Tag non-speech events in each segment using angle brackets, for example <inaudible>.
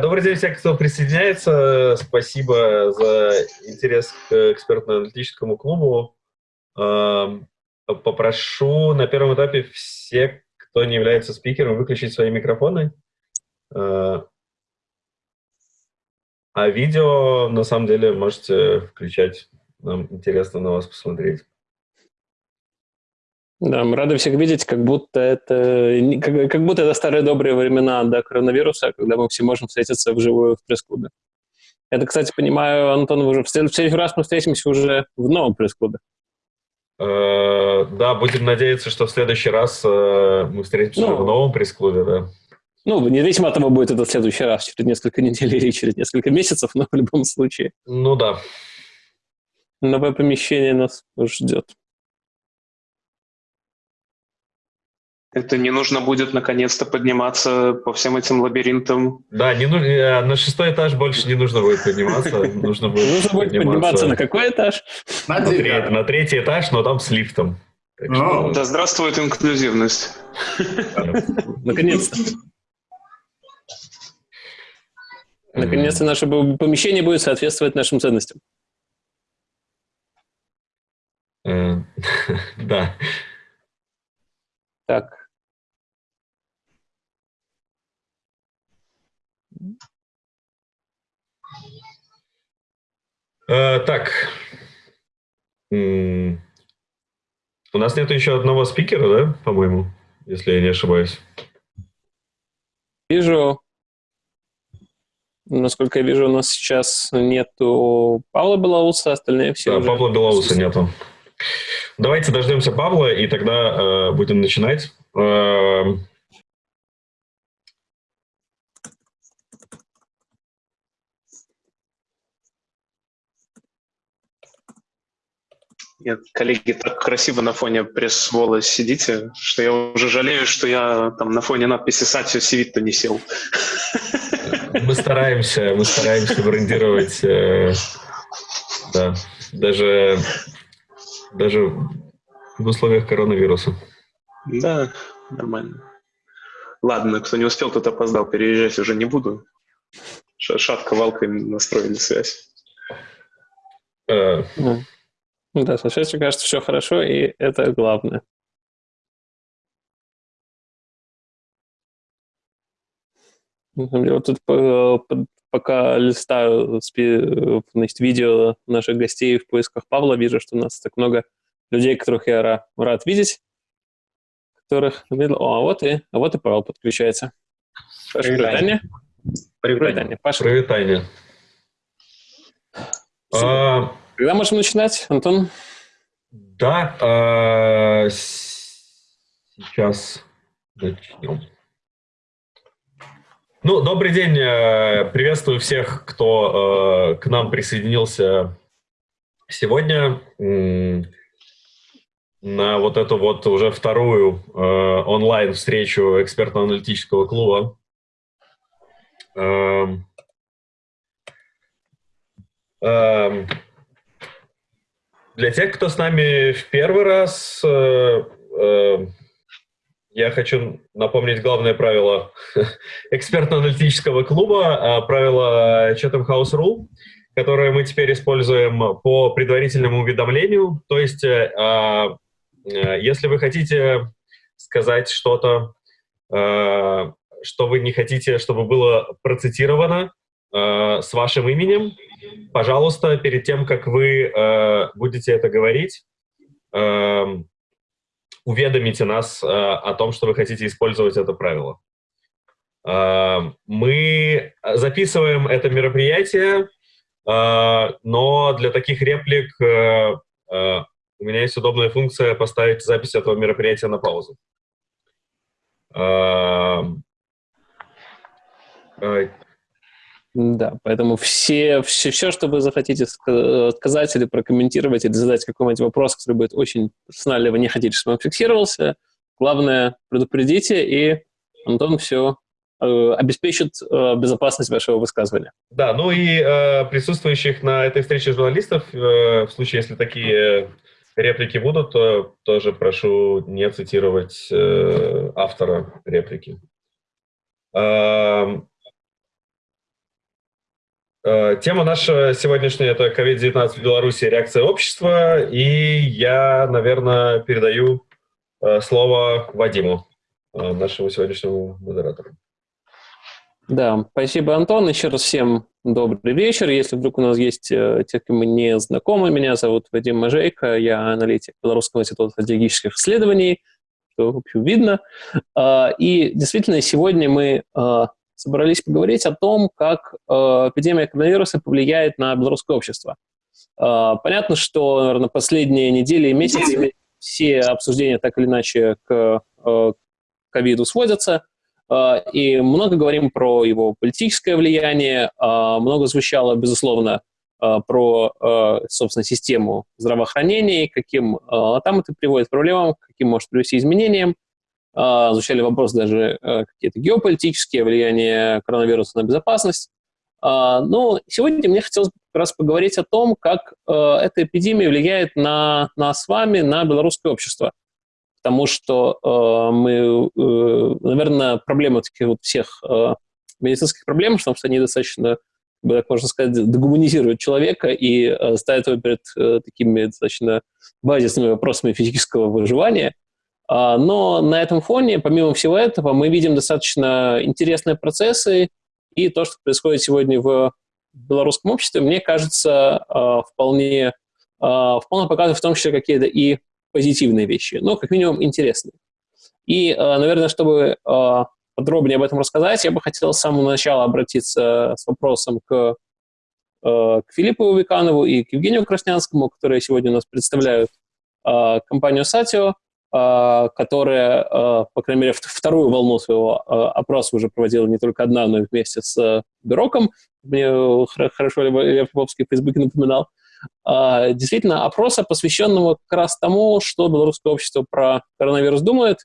Добрый день всем, кто присоединяется. Спасибо за интерес к экспертно-аналитическому клубу. Эм, попрошу на первом этапе всех, кто не является спикером, выключить свои микрофоны. Э, а видео, на самом деле, можете включать. Нам интересно на вас посмотреть. Да, мы рады всех видеть, как будто это, как, как будто это старые добрые времена до коронавируса, когда мы все можем встретиться вживую в пресс-клубе. Это, кстати, понимаю, Антон, уже в следующий раз мы встретимся уже в новом пресс-клубе. Э, да, будем надеяться, что в следующий раз э, мы встретимся ну, в новом пресс-клубе, да. Ну, независимо от того, будет это в следующий раз, через несколько недель <laughs> или через несколько месяцев, но в любом случае. Ну да. Новое помещение нас ждет. Это не нужно будет наконец-то подниматься по всем этим лабиринтам. Да, не нужно, э, на шестой этаж больше не нужно будет подниматься. Нужно будет, нужно будет подниматься на какой этаж? На, на, третий, на третий этаж, но там с лифтом. Что... Да здравствует инклюзивность. Наконец-то. Наконец-то наше помещение будет соответствовать нашим ценностям. Э, <laughs> да. Так, Э, так. У нас нет еще одного спикера, да, по-моему, если я не ошибаюсь. Вижу. Насколько я вижу, у нас сейчас нету Павла Белоуса, остальные все Да, уже... Павла Белоуса нету. Давайте дождемся Павла, и тогда э, будем начинать. Э, Нет, коллеги, так красиво на фоне пресс-вола сидите, что я уже жалею, что я там на фоне надписи «Сатио Сивитто» не сел. Мы стараемся, мы стараемся брендировать, э, да, даже, даже в условиях коронавируса. Да, нормально. Ладно, кто не успел, тот опоздал, переезжать уже не буду. Шатко валкой настроили связь. Э, ну да, со связью, кажется, все хорошо, и это главное. Вот тут пока листаю значит, видео наших гостей в поисках Павла, вижу, что у нас так много людей, которых я рад видеть, которых... О, а вот и, а вот и Павел подключается. Паша, привитание. Привитание. Паша. Привитание. Когда можем начинать, Антон? Да, э, сейчас начнем. Ну, добрый день, э, приветствую всех, кто э, к нам присоединился сегодня на вот эту вот уже вторую э, онлайн-встречу экспертно-аналитического клуба. Э, э, для тех, кто с нами в первый раз, э, э, я хочу напомнить главное правило <laughs> экспертно-аналитического клуба, э, правило Chatham House Rule, которое мы теперь используем по предварительному уведомлению. То есть, э, э, если вы хотите сказать что-то, э, что вы не хотите, чтобы было процитировано э, с вашим именем, пожалуйста, перед тем, как вы э, будете это говорить, э, уведомите нас э, о том, что вы хотите использовать это правило. Э, мы записываем это мероприятие, э, но для таких реплик э, э, у меня есть удобная функция поставить запись этого мероприятия на паузу. Э, э да, поэтому все, все, все, что вы захотите сказать или прокомментировать, или задать какой-нибудь вопрос, который будет очень персональный, вы не хотите, чтобы он фиксировался, главное, предупредите, и Антон все э, обеспечит э, безопасность вашего высказывания. Да, ну и э, присутствующих на этой встрече журналистов, э, в случае, если такие реплики будут, то тоже прошу не цитировать э, автора реплики. Э, Э, тема наша сегодняшняя – это COVID-19 в Беларуси, реакция общества. И я, наверное, передаю э, слово Вадиму, э, нашему сегодняшнему модератору. Да, спасибо, Антон. Еще раз всем добрый вечер. Если вдруг у нас есть те, кому не знакомы, меня зовут Вадим Мажейко, я аналитик Белорусского института стратегических исследований, что, в общем, видно. И действительно, сегодня мы собрались поговорить о том, как э, эпидемия коронавируса повлияет на белорусское общество. Э, понятно, что, наверное, последние недели и месяцы все обсуждения так или иначе к э, ковиду сводятся, и много говорим про его политическое влияние, много звучало, безусловно, про, собственно, систему здравоохранения, каким там это приводит к проблемам, каким может привести изменениям. А, звучали вопросы даже э, какие-то геополитические, влияние коронавируса на безопасность. А, но сегодня мне хотелось как раз поговорить о том, как э, эта эпидемия влияет на нас с вами, на белорусское общество. Потому что э, мы, наверное, проблема таких вот всех медицинских проблем, потому что они достаточно, так можно сказать, дегуманизируют человека и ставят его перед такими достаточно базисными вопросами физического выживания – а, но на этом фоне, помимо всего этого, мы видим достаточно интересные процессы, и то, что происходит сегодня в белорусском обществе, мне кажется, а, вполне, а, вполне показывает в том числе какие-то и позитивные вещи, но как минимум интересные. И, наверное, чтобы подробнее об этом рассказать, я бы хотел с самого начала обратиться с вопросом к, к Филиппу Виканову и к Евгению Краснянскому, которые сегодня у нас представляют компанию «Сатио». А, которая, а, по крайней мере, вторую волну своего а, опроса уже проводила не только одна, но и вместе с Бюроком. Мне хорошо Лев Львовский в Фейсбуке напоминал. Действительно, опроса, посвященного как раз тому, что белорусское общество про коронавирус думает.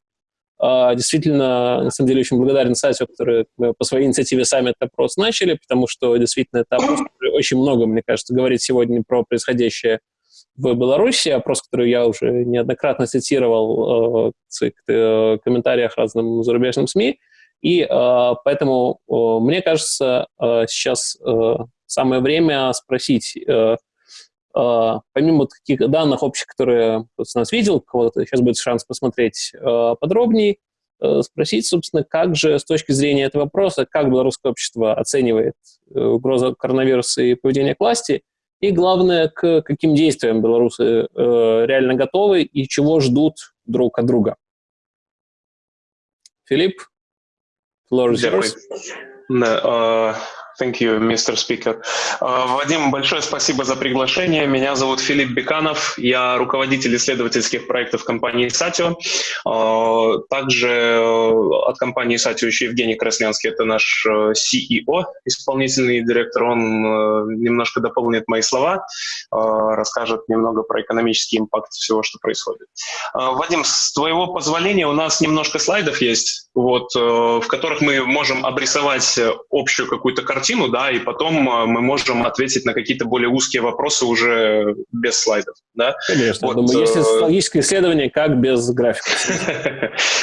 Действительно, на самом деле, очень благодарен сайту, который мы по своей инициативе сами этот опрос начали, потому что действительно это опрос, очень много, мне кажется, говорит сегодня про происходящее в Беларуси, опрос, который я уже неоднократно цитировал э, в э, комментариях разным зарубежным СМИ. И э, поэтому мне кажется, сейчас самое время спросить, помимо таких данных общих, которые нас видел, кого-то сейчас будет шанс посмотреть подробнее, спросить, собственно, как же с точки зрения этого вопроса, как белорусское общество оценивает угрозу коронавируса и поведение к власти, и главное, к каким действиям белорусы э, реально готовы и чего ждут друг от друга. Филипп, floor is yours. Да, Thank you, Mr. Speaker. Uh, Вадим, большое спасибо за приглашение. Меня зовут Филипп Беканов. Я руководитель исследовательских проектов компании Сатио. Uh, также uh, от компании Сатио еще Евгений Краснянский, это наш CEO, исполнительный директор. Он немножко дополнит мои слова, расскажет немного про экономический импакт всего, что происходит. Вадим, с твоего позволения у нас немножко слайдов есть, вот, в которых мы можем обрисовать общую какую-то картину да, и потом а, мы можем ответить на какие-то более узкие вопросы уже без слайдов, да. Конечно, вот, думаю, есть социологическое исследование, как без графиков.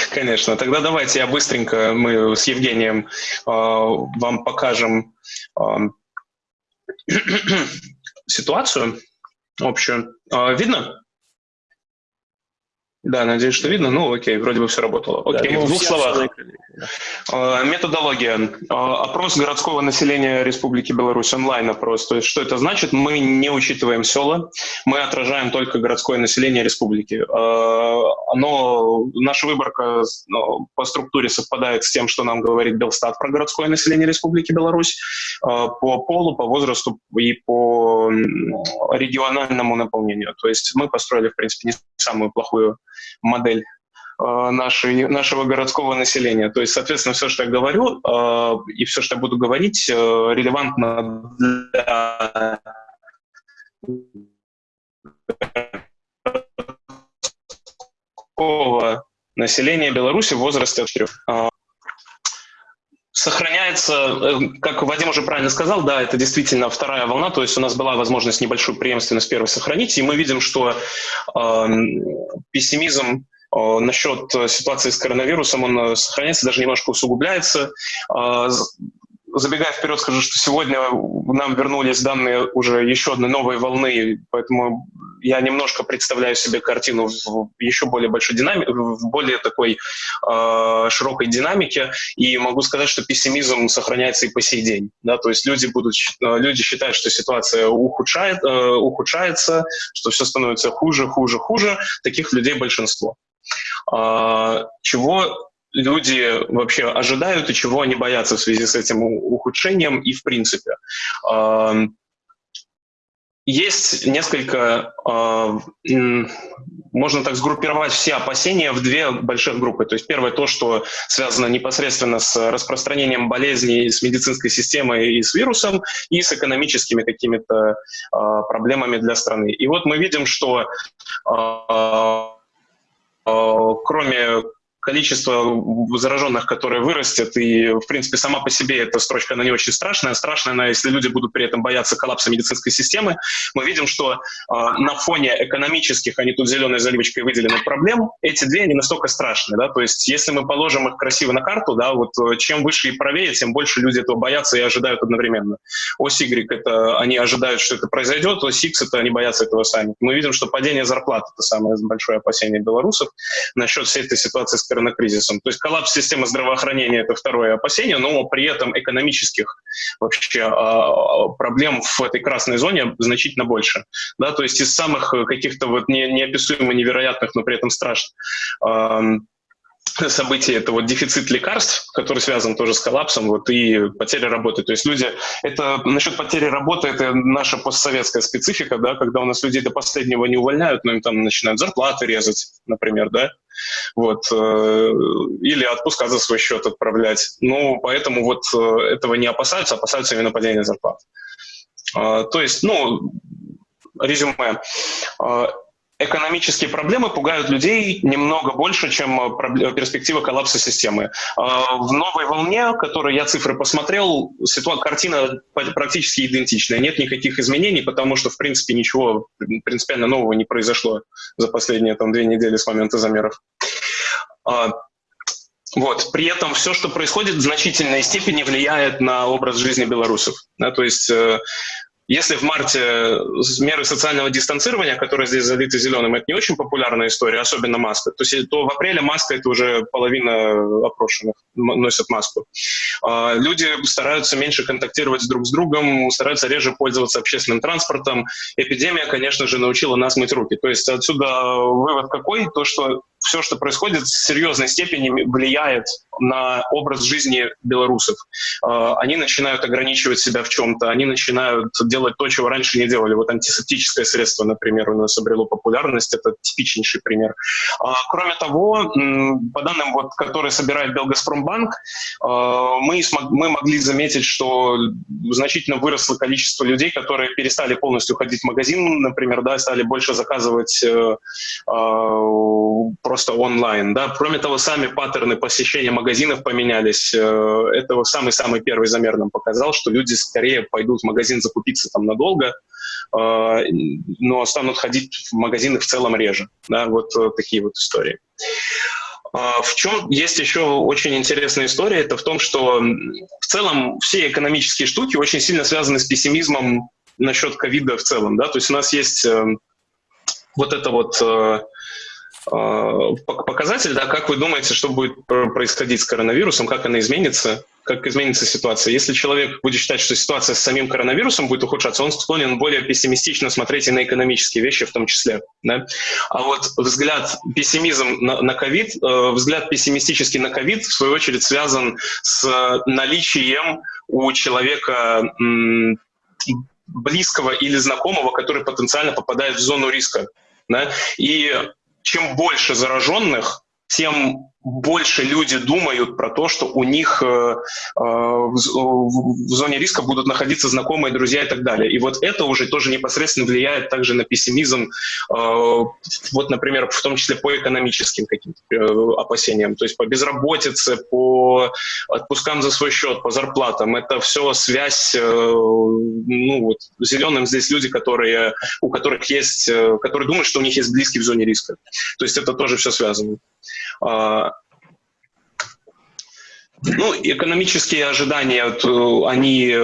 <laughs> Конечно, тогда давайте я быстренько, мы с Евгением э, вам покажем э, <clears throat> ситуацию общую. Э, видно? Да, надеюсь, что видно. Ну, окей, вроде бы все работало. Окей, да, в двух словах. А, методология. А, опрос городского населения Республики Беларусь, онлайн-опрос. То есть что это значит? Мы не учитываем села, мы отражаем только городское население республики. А, оно, наша выборка ну, по структуре совпадает с тем, что нам говорит Белстат про городское население Республики Беларусь по полу, по возрасту и по региональному наполнению. То есть мы построили, в принципе, не самую плохую модель э, нашей, нашего городского населения. То есть, соответственно, все, что я говорю, э, и все, что я буду говорить, э, релевантно для населения Беларуси в возрасте от 4 сохраняется, э, как Вадим уже правильно сказал, да, это действительно вторая волна, то есть у нас была возможность небольшую преемственность первой сохранить, и мы видим, что э, пессимизм э, насчет ситуации с коронавирусом, он э, сохраняется, даже немножко усугубляется. Э, забегая вперед, скажу, что сегодня нам вернулись данные уже еще одной новой волны, поэтому я немножко представляю себе картину в еще более большой динамике, в более такой э, широкой динамике, и могу сказать, что пессимизм сохраняется и по сей день. Да? То есть люди, будут, э, люди считают, что ситуация ухудшает, э, ухудшается, что все становится хуже, хуже, хуже. Таких людей большинство. Э, чего люди вообще ожидают и чего они боятся в связи с этим ухудшением и в принципе. Есть несколько, можно так сгруппировать все опасения в две больших группы. То есть первое то, что связано непосредственно с распространением болезней с медицинской системой и с вирусом, и с экономическими какими-то проблемами для страны. И вот мы видим, что кроме количество зараженных, которое вырастет, и, в принципе, сама по себе эта строчка, она не очень страшная. Страшная она, если люди будут при этом бояться коллапса медицинской системы. Мы видим, что э, на фоне экономических, они тут зеленой заливочкой выделены проблем, эти две не настолько страшны. Да? То есть, если мы положим их красиво на карту, да, вот э, чем выше и правее, тем больше люди этого боятся и ожидают одновременно. Ось Y — это они ожидают, что это произойдет, ось X — это они боятся этого сами. Мы видим, что падение зарплат — это самое большое опасение белорусов насчет всей этой ситуации с коронакризисом. То есть коллапс системы здравоохранения – это второе опасение, но при этом экономических вообще а, проблем в этой красной зоне значительно больше. Да, то есть из самых каких-то вот не, неописуемо невероятных, но при этом страшных событий это вот дефицит лекарств, который связан тоже с коллапсом, вот, и потеря работы. То есть люди, это насчет потери работы, это наша постсоветская специфика, да, когда у нас людей до последнего не увольняют, но им там начинают зарплаты резать, например, да, вот, э, или отпуска за свой счет отправлять. Ну, поэтому вот э, этого не опасаются, опасаются именно падения зарплат. Э, то есть, ну, резюме. Э, экономические проблемы пугают людей немного больше, чем э, перспектива коллапса системы. А, в новой волне, которой я цифры посмотрел, ситуация, картина практически идентичная. Нет никаких изменений, потому что, в принципе, ничего принципиально нового не произошло за последние там, две недели с момента замеров. А, вот. При этом все, что происходит, в значительной степени влияет на образ жизни белорусов. Да, то есть э, если в марте меры социального дистанцирования, которые здесь залиты зеленым, это не очень популярная история, особенно маска, то, есть, то в апреле маска это уже половина опрошенных носят маску. А, люди стараются меньше контактировать друг с другом, стараются реже пользоваться общественным транспортом. Эпидемия, конечно же, научила нас мыть руки. То есть отсюда вывод какой? То, что все, что происходит, в серьезной степени влияет на образ жизни белорусов. А, они начинают ограничивать себя в чем-то, они начинают делать то, чего раньше не делали. Вот антисептическое средство, например, у нас обрело популярность, это типичнейший пример. А, кроме того, по данным, вот, которые собирает Белгазпромбанк, а, мы, мы могли заметить, что значительно выросло количество людей, которые перестали полностью ходить в магазин, например, да, стали больше заказывать э, просто онлайн. Да. Кроме того, сами паттерны посещения магазинов поменялись. Э, это самый-самый первый замер нам показал, что люди скорее пойдут в магазин закупиться там надолго, э, но станут ходить в магазины в целом реже. Да. Вот э, такие вот истории. А, в чем есть еще очень интересная история, это в том, что в целом все экономические штуки очень сильно связаны с пессимизмом насчет ковида в целом. Да? То есть у нас есть вот это вот показатель, да, как вы думаете, что будет происходить с коронавирусом, как она изменится, как изменится ситуация. Если человек будет считать, что ситуация с самим коронавирусом будет ухудшаться, он склонен более пессимистично смотреть и на экономические вещи в том числе. Да? А вот взгляд, пессимизм на ковид, э, взгляд пессимистический на ковид, в свою очередь, связан с наличием у человека близкого или знакомого, который потенциально попадает в зону риска. Да? И чем больше зараженных, тем больше люди думают про то, что у них э, э, в, в зоне риска будут находиться знакомые, друзья и так далее. И вот это уже тоже непосредственно влияет также на пессимизм, э, вот, например, в том числе по экономическим каким-то э, опасениям, то есть по безработице, по отпускам за свой счет, по зарплатам. Это все связь, э, ну вот, зеленым здесь люди, которые, у которых есть, э, которые думают, что у них есть близкий в зоне риска. То есть это тоже все связано. Ну, экономические ожидания, они,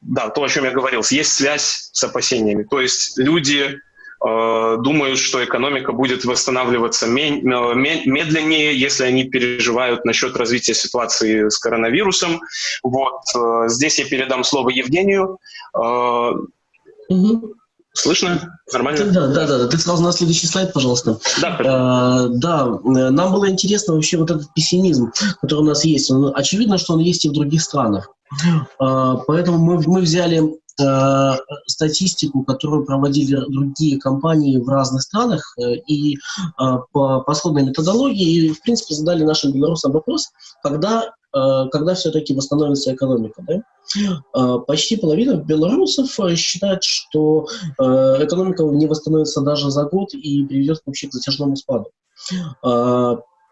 да, то, о чем я говорил, есть связь с опасениями. То есть люди Э, думают, что экономика будет восстанавливаться медленнее, если они переживают насчет развития ситуации с коронавирусом. Вот э, здесь я передам слово Евгению. Угу. Слышно? Нормально? Да, да, да, да. Ты сразу на следующий слайд, пожалуйста. Да, а, да, нам было интересно вообще вот этот пессимизм, который у нас есть. Он, очевидно, что он есть и в других странах. А, поэтому мы, мы взяли Э, статистику, которую проводили другие компании в разных странах, э, и э, по, по сходной методологии, и, в принципе, задали нашим белорусам вопрос, когда, когда все-таки восстановится экономика. Да? Почти половина белорусов считает, что экономика не восстановится даже за год и приведет вообще к затяжному спаду.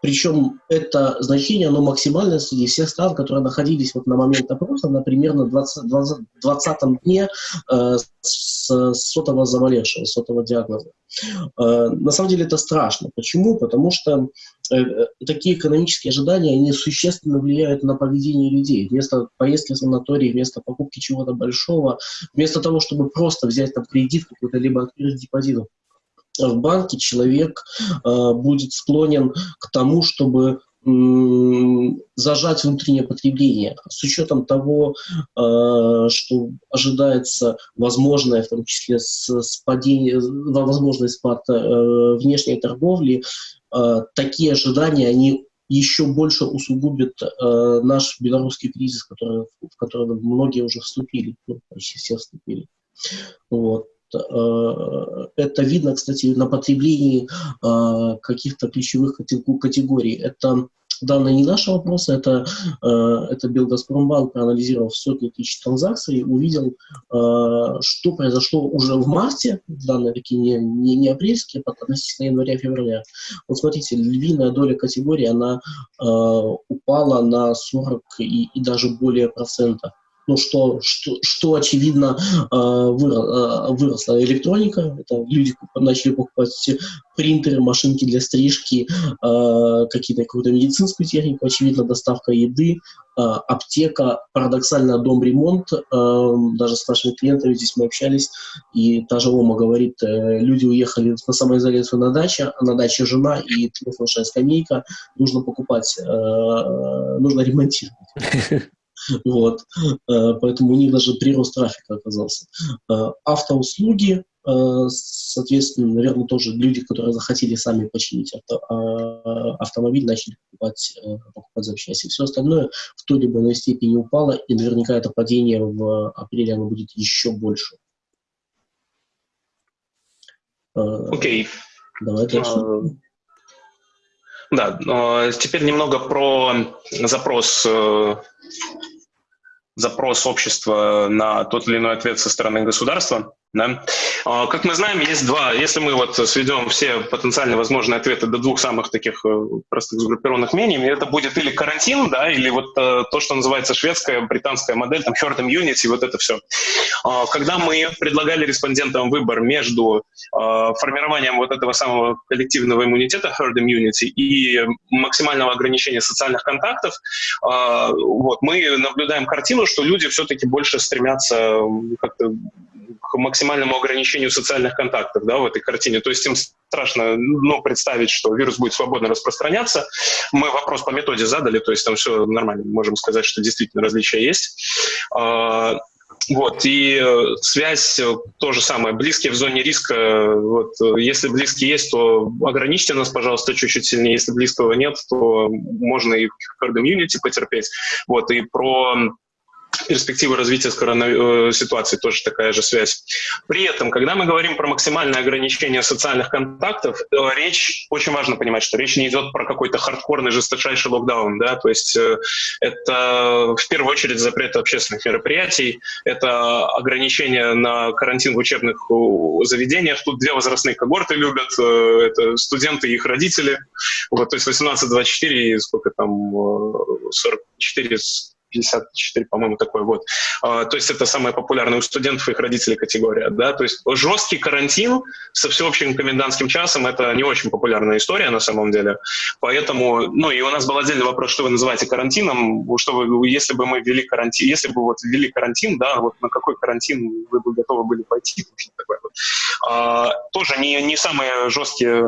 Причем это значение, оно максимальное среди всех стран, которые находились вот на момент опроса, на примерно 20, 20, 20 дне э, с сотого заболевшего, сотого диагноза. Э, на самом деле это страшно. Почему? Потому что э, такие экономические ожидания, они существенно влияют на поведение людей. Вместо поездки в санаторий, вместо покупки чего-то большого, вместо того, чтобы просто взять там кредит какой-то, либо открыть депозит в банке человек э, будет склонен к тому, чтобы зажать внутреннее потребление. С учетом того, э, что ожидается возможное, в том числе спадение, возможный спад э, внешней торговли, такие ожидания, они еще больше усугубят наш белорусский кризис, в который многие уже вступили, ну, почти все вступили. Вот. Э, это видно, кстати, на потреблении э, каких-то ключевых категорий. Это данные не наши вопросы, это, э, это Белгазпромбанк, проанализировав сотни тысяч транзакций, увидел, что произошло уже в марте, данные такие не, не, не апрельские, относительно января-февраля. Вот смотрите, львиная доля категории, она упала на 40 и, и даже более процента ну, что, что, что очевидно, э, э, выросла электроника. Это люди начали покупать принтеры, машинки для стрижки, э, какие-то, какую-то медицинскую технику, очевидно, доставка еды, аптека, парадоксально дом ремонт. Даже с нашими клиентами здесь мы общались, и та же Ома говорит, люди уехали на самоизоляцию на даче, а на даче жена и телефонная скамейка, нужно покупать, нужно ремонтировать. <laughs> <laughs> Вот. Э, поэтому у них даже прирост трафика оказался. Э, автоуслуги, э, соответственно, наверное, тоже люди, которые захотели сами починить авто, автомобиль, начали покупать, покупать запчасти. Все остальное в той либо иной степени упало, и наверняка это падение в апреле оно будет еще больше. Окей. Okay. Давай дальше. Да, теперь немного про запрос запрос общества на тот или иной ответ со стороны государства. Да? А, как мы знаем, есть два. Если мы вот сведем все потенциально возможные ответы до двух самых таких э, простых сгруппированных мнений, это будет или карантин, да, или вот э, то, что называется шведская, британская модель, там herd immunity, вот это все. А, когда мы предлагали респондентам выбор между а, формированием вот этого самого коллективного иммунитета herd immunity и максимального ограничения социальных контактов, вот, мы наблюдаем картину, что люди все-таки больше стремятся как-то к максимальному ограничению социальных контактов да, в этой картине. То есть им страшно ну, представить, что вирус будет свободно распространяться. Мы вопрос по методе задали, то есть там все нормально, можем сказать, что действительно различия есть. А, вот, и э, связь э, то же самое, близкие в зоне риска, вот, э, если близкие есть, то ограничьте нас, пожалуйста, чуть-чуть сильнее, если близкого нет, то можно и herd immunity потерпеть, вот, и про перспективы развития коронавирус э, ситуации тоже такая же связь. При этом, когда мы говорим про максимальное ограничение социальных контактов, э, речь, очень важно понимать, что речь не идет про какой-то хардкорный, жесточайший локдаун, да, то есть э, это в первую очередь запрет общественных мероприятий, это ограничение на карантин в учебных заведениях, тут две возрастные когорты любят, это студенты и их родители, вот, то есть 18-24 и сколько там, 44 54, по-моему, такой вот. А, то есть это самая популярная у студентов и их родителей категория, да, то есть жесткий карантин со всеобщим комендантским часом — это не очень популярная история на самом деле, поэтому, ну, и у нас был отдельный вопрос, что вы называете карантином, что вы, если бы мы ввели карантин, если бы вот ввели карантин, да, вот на какой карантин вы бы готовы были пойти, такое вот. А, тоже не, не самые жесткие,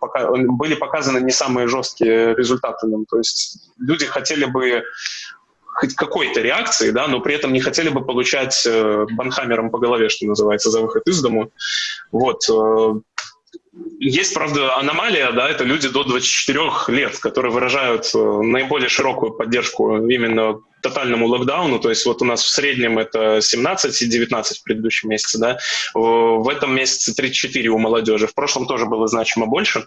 пока, были показаны не самые жесткие результаты нам, то есть люди хотели бы хоть какой-то реакции, да, но при этом не хотели бы получать э, банхаммером по голове, что называется, за выход из дому. Вот. Э, есть, правда, аномалия, да, это люди до 24 лет, которые выражают э, наиболее широкую поддержку именно тотальному локдауну, то есть вот у нас в среднем это 17 и 19 в предыдущем месяце, да, в этом месяце 34 у молодежи, в прошлом тоже было значимо больше.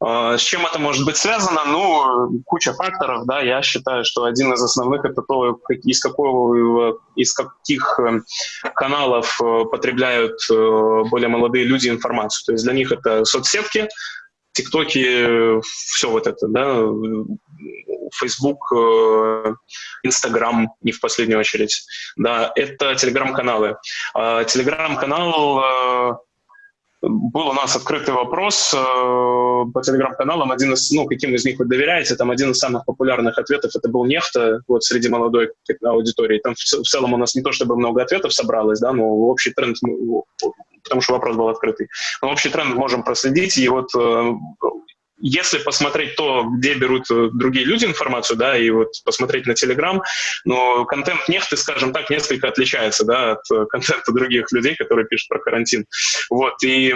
А, с чем это может быть связано? Ну, куча факторов, да, я считаю, что один из основных это то, из, какого, из каких э, каналов э, потребляют э, более молодые люди информацию. То есть для них это соцсетки, ТикТоки, все вот это, да, Facebook, Instagram не в последнюю очередь, да, это телеграм-каналы. А, телеграм-канал был у нас открытый вопрос э, по телеграм-каналам, один из, ну, каким из них вы доверяете, там один из самых популярных ответов, это был нефта, вот среди молодой аудитории. Там в, целом у нас не то чтобы много ответов собралось, да, но общий тренд, потому что вопрос был открытый, но общий тренд можем проследить, и вот э, если посмотреть то, где берут э, другие люди информацию, да, и вот посмотреть на Telegram, но контент нефты, скажем так, несколько отличается, да, от э, контента других людей, которые пишут про карантин. Вот, и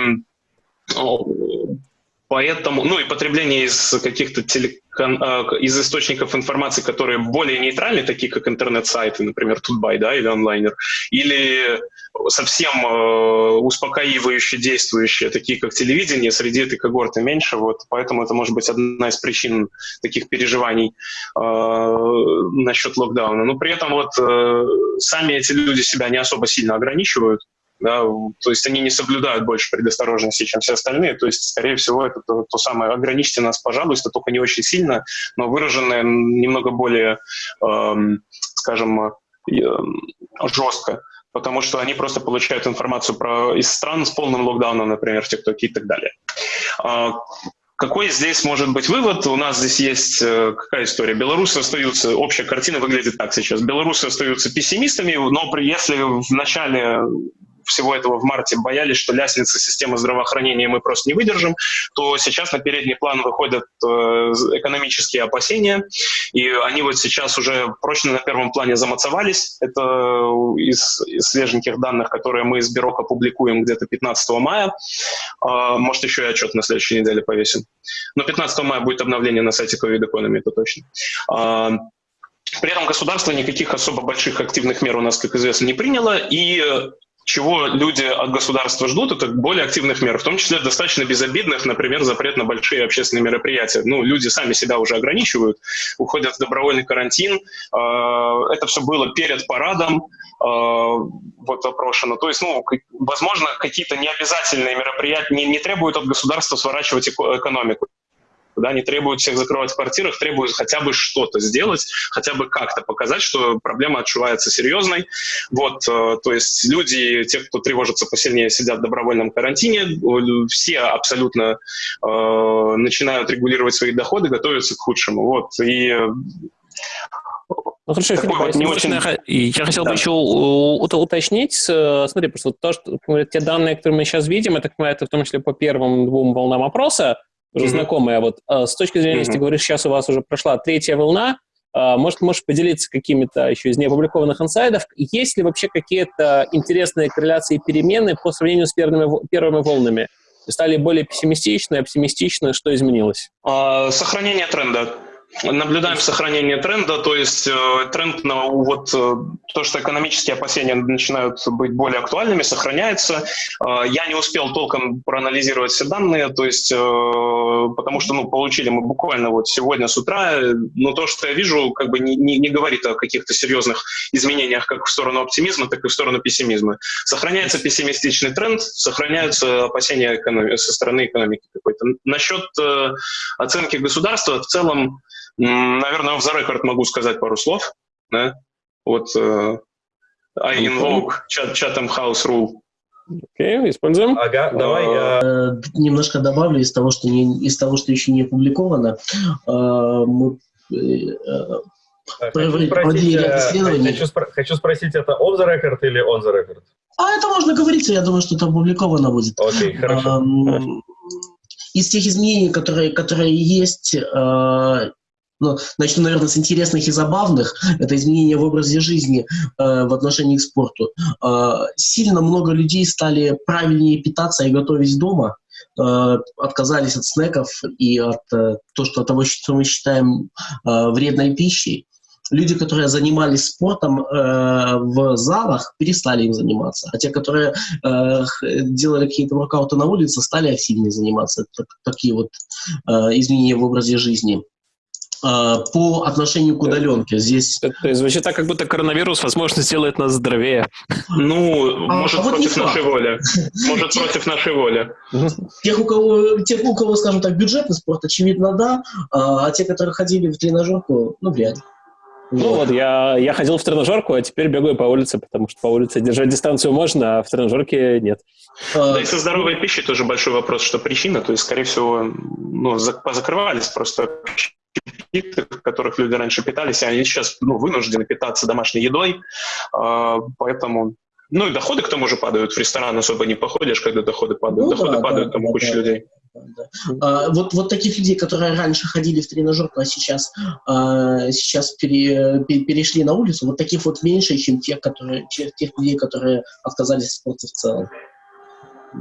Поэтому, ну и потребление из каких-то телекон, э, из источников информации, которые более нейтральны, такие как интернет-сайты, например, Тутбай, да, или онлайнер, или совсем э, успокаивающие, действующие, такие как телевидение, среди этой когорты меньше, вот, поэтому это может быть одна из причин таких переживаний э, насчет локдауна. Но при этом вот э, сами эти люди себя не особо сильно ограничивают, да, то есть они не соблюдают больше предосторожности, чем все остальные, то есть, скорее всего, это то, то самое «ограничьте нас, пожалуйста», только не очень сильно, но выраженное немного более, эм, скажем, э, жестко, потому что они просто получают информацию про, из стран с полным локдауном, например, в ТикТоке и так далее. Э, какой здесь может быть вывод? У нас здесь есть э, какая история? Белорусы остаются, общая картина выглядит так сейчас. Белорусы остаются пессимистами, но при, если в начале всего этого в марте боялись, что лестница системы здравоохранения мы просто не выдержим, то сейчас на передний план выходят э, экономические опасения, и они вот сейчас уже прочно на первом плане замацовались. Это из, из свеженьких данных, которые мы из Бюро публикуем где-то 15 мая. Э, может, еще и отчет на следующей неделе повесим. Но 15 мая будет обновление на сайте COVID Economy, это точно. Э, при этом государство никаких особо больших активных мер у нас, как известно, не приняло, и чего люди от государства ждут, это более активных мер, в том числе достаточно безобидных, например, запрет на большие общественные мероприятия. Ну, люди сами себя уже ограничивают, уходят в добровольный карантин. А, это все было перед парадом, а, вот опрошено. То есть, ну, возможно, какие-то необязательные мероприятия не, не требуют от государства сворачивать экономику да, не требуют всех закрывать в квартирах, требуют хотя бы что-то сделать, хотя бы как-то показать, что проблема отчувается серьезной. Вот, э, то есть люди, те, кто тревожится посильнее, сидят в добровольном карантине, все абсолютно э, начинают регулировать свои доходы, готовятся к худшему. Вот, и ну хорошо, Филипп, вот не очень... я хотел да. бы еще уточнить, смотри, просто вот то, что те данные, которые мы сейчас видим, это, это в том числе по первым двум волнам опроса, уже mm-hmm. знакомая. Вот э, с точки зрения, mm-hmm. если ты говоришь, сейчас у вас уже прошла третья волна, э, может, можешь поделиться какими-то еще из неопубликованных инсайдов? Есть ли вообще какие-то интересные корреляции и перемены по сравнению с первыми, первыми волнами? Стали более пессимистичны, оптимистичны? Что изменилось? А, сохранение тренда наблюдаем сохранение тренда, то есть э, тренд на вот э, то, что экономические опасения начинают быть более актуальными, сохраняется. Э, я не успел толком проанализировать все данные, то есть потому что ну получили мы буквально вот сегодня с утра, но то, что я вижу, как бы не, не, не говорит о каких-то серьезных изменениях как в сторону оптимизма, так и в сторону пессимизма. Сохраняется пессимистичный тренд, сохраняются опасения со стороны экономики какой-то. Насчет оценки государства в целом Наверное, в за рекорд могу сказать пару слов. да? Вот uh, I invoke Chatham House rule. Окей, okay, используем. Ага, давай я... Э, немножко добавлю из того, что, не, из того, что еще не опубликовано. Э, мы Хочу спросить, хочу, хочу спросить, это off the record или on the record? А это можно говорить, я думаю, что это опубликовано будет. Окей, okay, хорошо. Из тех изменений, которые, которые есть, ну, начну, наверное, с интересных и забавных. Это изменения в образе жизни э, в отношении к спорту. Э, сильно много людей стали правильнее питаться и готовить дома. Э, отказались от снеков и от э, то, что, того, что мы считаем э, вредной пищей. Люди, которые занимались спортом э, в залах, перестали им заниматься. А те, которые э, делали какие-то воркауты на улице, стали активнее заниматься. Это такие вот э, изменения в образе жизни. А, по отношению к удаленке. Здесь... Это звучит так, как будто коронавирус, возможно, сделает нас здоровее. Ну, а, может, а вот против нашей воли. <laughs> Может, против нашей воли. Тех, у кого, тех, у кого, скажем так, бюджетный спорт, очевидно, да, а, а те, которые ходили в тренажерку, ну, вряд ли. Ну вот, я, я ходил в тренажерку, а теперь бегаю по улице, потому что по улице держать дистанцию можно, а в тренажерке нет. Да, и со здоровой пищей тоже большой вопрос, что причина. То есть, скорее всего, ну, позакрывались просто в которых люди раньше питались, и они сейчас ну, вынуждены питаться домашней едой, а, поэтому ну и доходы к тому же падают. В ресторан особо не походишь, когда доходы падают. Ну, доходы да, падают, да, там да, куча да, людей. Да, да. А, вот, вот таких людей, которые раньше ходили в тренажерку, а сейчас, а, сейчас пере, пере, перешли на улицу, вот таких вот меньше, чем тех, которые, тех людей, которые отказались от спорта в целом.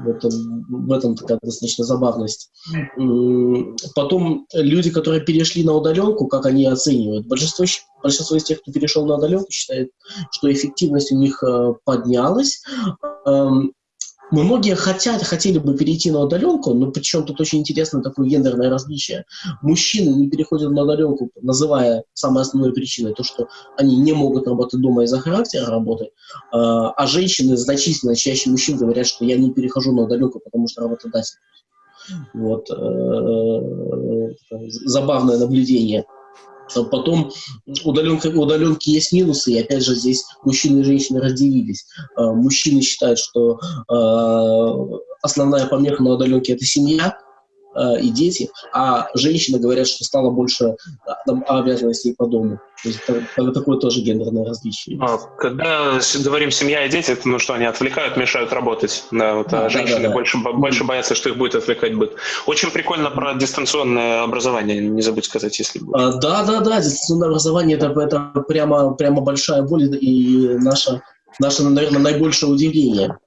В этом, в этом такая достаточно забавность. Потом люди, которые перешли на удаленку, как они оценивают? Большинство, большинство из тех, кто перешел на удаленку, считает, что эффективность у них э, поднялась. Многие хотят, хотели бы перейти на удаленку, но причем тут очень интересно такое гендерное различие. Мужчины не переходят на удаленку, называя самой основной причиной то, что они не могут работать дома из-за характера работы, а, а женщины значительно чаще мужчин говорят, что я не перехожу на удаленку, потому что работодатель. Вот. Э, забавное наблюдение. А потом удаленка, удаленки есть минусы, и опять же здесь мужчины и женщины разделились. А, мужчины считают, что а, основная помеха на удаленке – это семья, э, и дети, а женщины говорят, что стало больше там, обязанностей по дому. То есть это, такое тоже гендерное различие. А, когда говорим семья и дети, это ну что, они отвлекают, мешают работать. Да, вот, а женщины да, да. Больше, больше боятся, что их будет отвлекать быт. Очень прикольно про дистанционное образование, не забудь сказать, если будет. А, да, да, да, дистанционное образование это, это прямо, прямо большая боль и наша, наше, наверное, наибольшее удивление.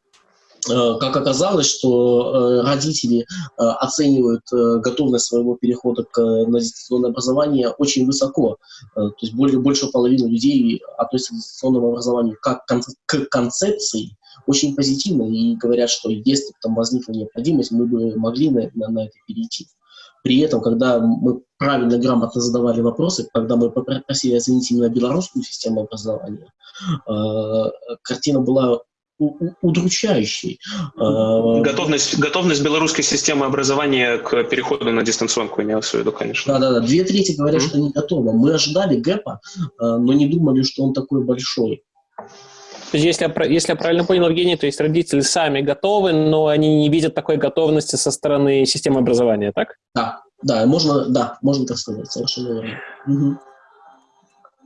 Э, как оказалось, что э, родители э, оценивают готовность своего перехода к, на дистанционное образование очень высоко. То есть более, больше половины людей относятся к дистанционному образованию как к концепции очень позитивно и говорят, что если там возникла необходимость, мы бы могли на, на, на это перейти. При этом, когда мы правильно, грамотно задавали вопросы, когда мы попросили оценить именно белорусскую систему образования, картина была удручающий. А, готовность, готовность белорусской системы образования к переходу на дистанционку имелось в виду, конечно. Да-да-да, две трети говорят, mm-hmm. что не готовы. Мы ожидали гэпа, а, но не думали, что он такой большой. То есть, если я, если я правильно понял, Евгений, то есть родители сами готовы, но они не видят такой готовности со стороны системы образования, так? Да, да, можно, да, можно так сказать, совершенно верно. Угу.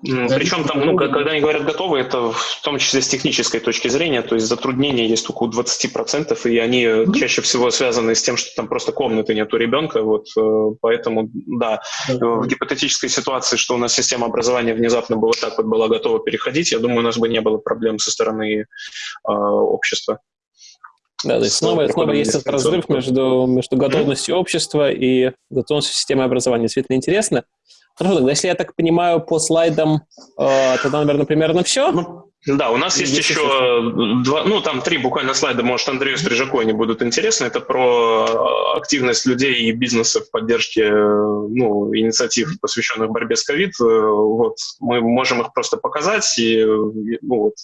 Причем там, ну, когда они говорят готовы, это в том числе с технической точки зрения, то есть затруднения есть только у 20%, и они mm-hmm. чаще всего связаны с тем, что там просто комнаты нет у ребенка, вот, э, поэтому, да, mm-hmm. в гипотетической ситуации, что у нас система образования внезапно была так вот была готова переходить, я думаю, у нас бы не было проблем со стороны э, общества. Да, то есть снова, снова есть этот разрыв между, между готовностью общества и готовностью системы образования. Действительно интересно. Хорошо, тогда если я так понимаю, по слайдам, э, тогда, наверное, примерно все. Ну, да, у нас есть, есть еще два, ну, там три буквально слайда, может, Андрею Стрижаку они будут интересны. Это про активность людей и бизнеса в поддержке ну, инициатив, посвященных борьбе с ковид. Вот, мы можем их просто показать, и ну, вот,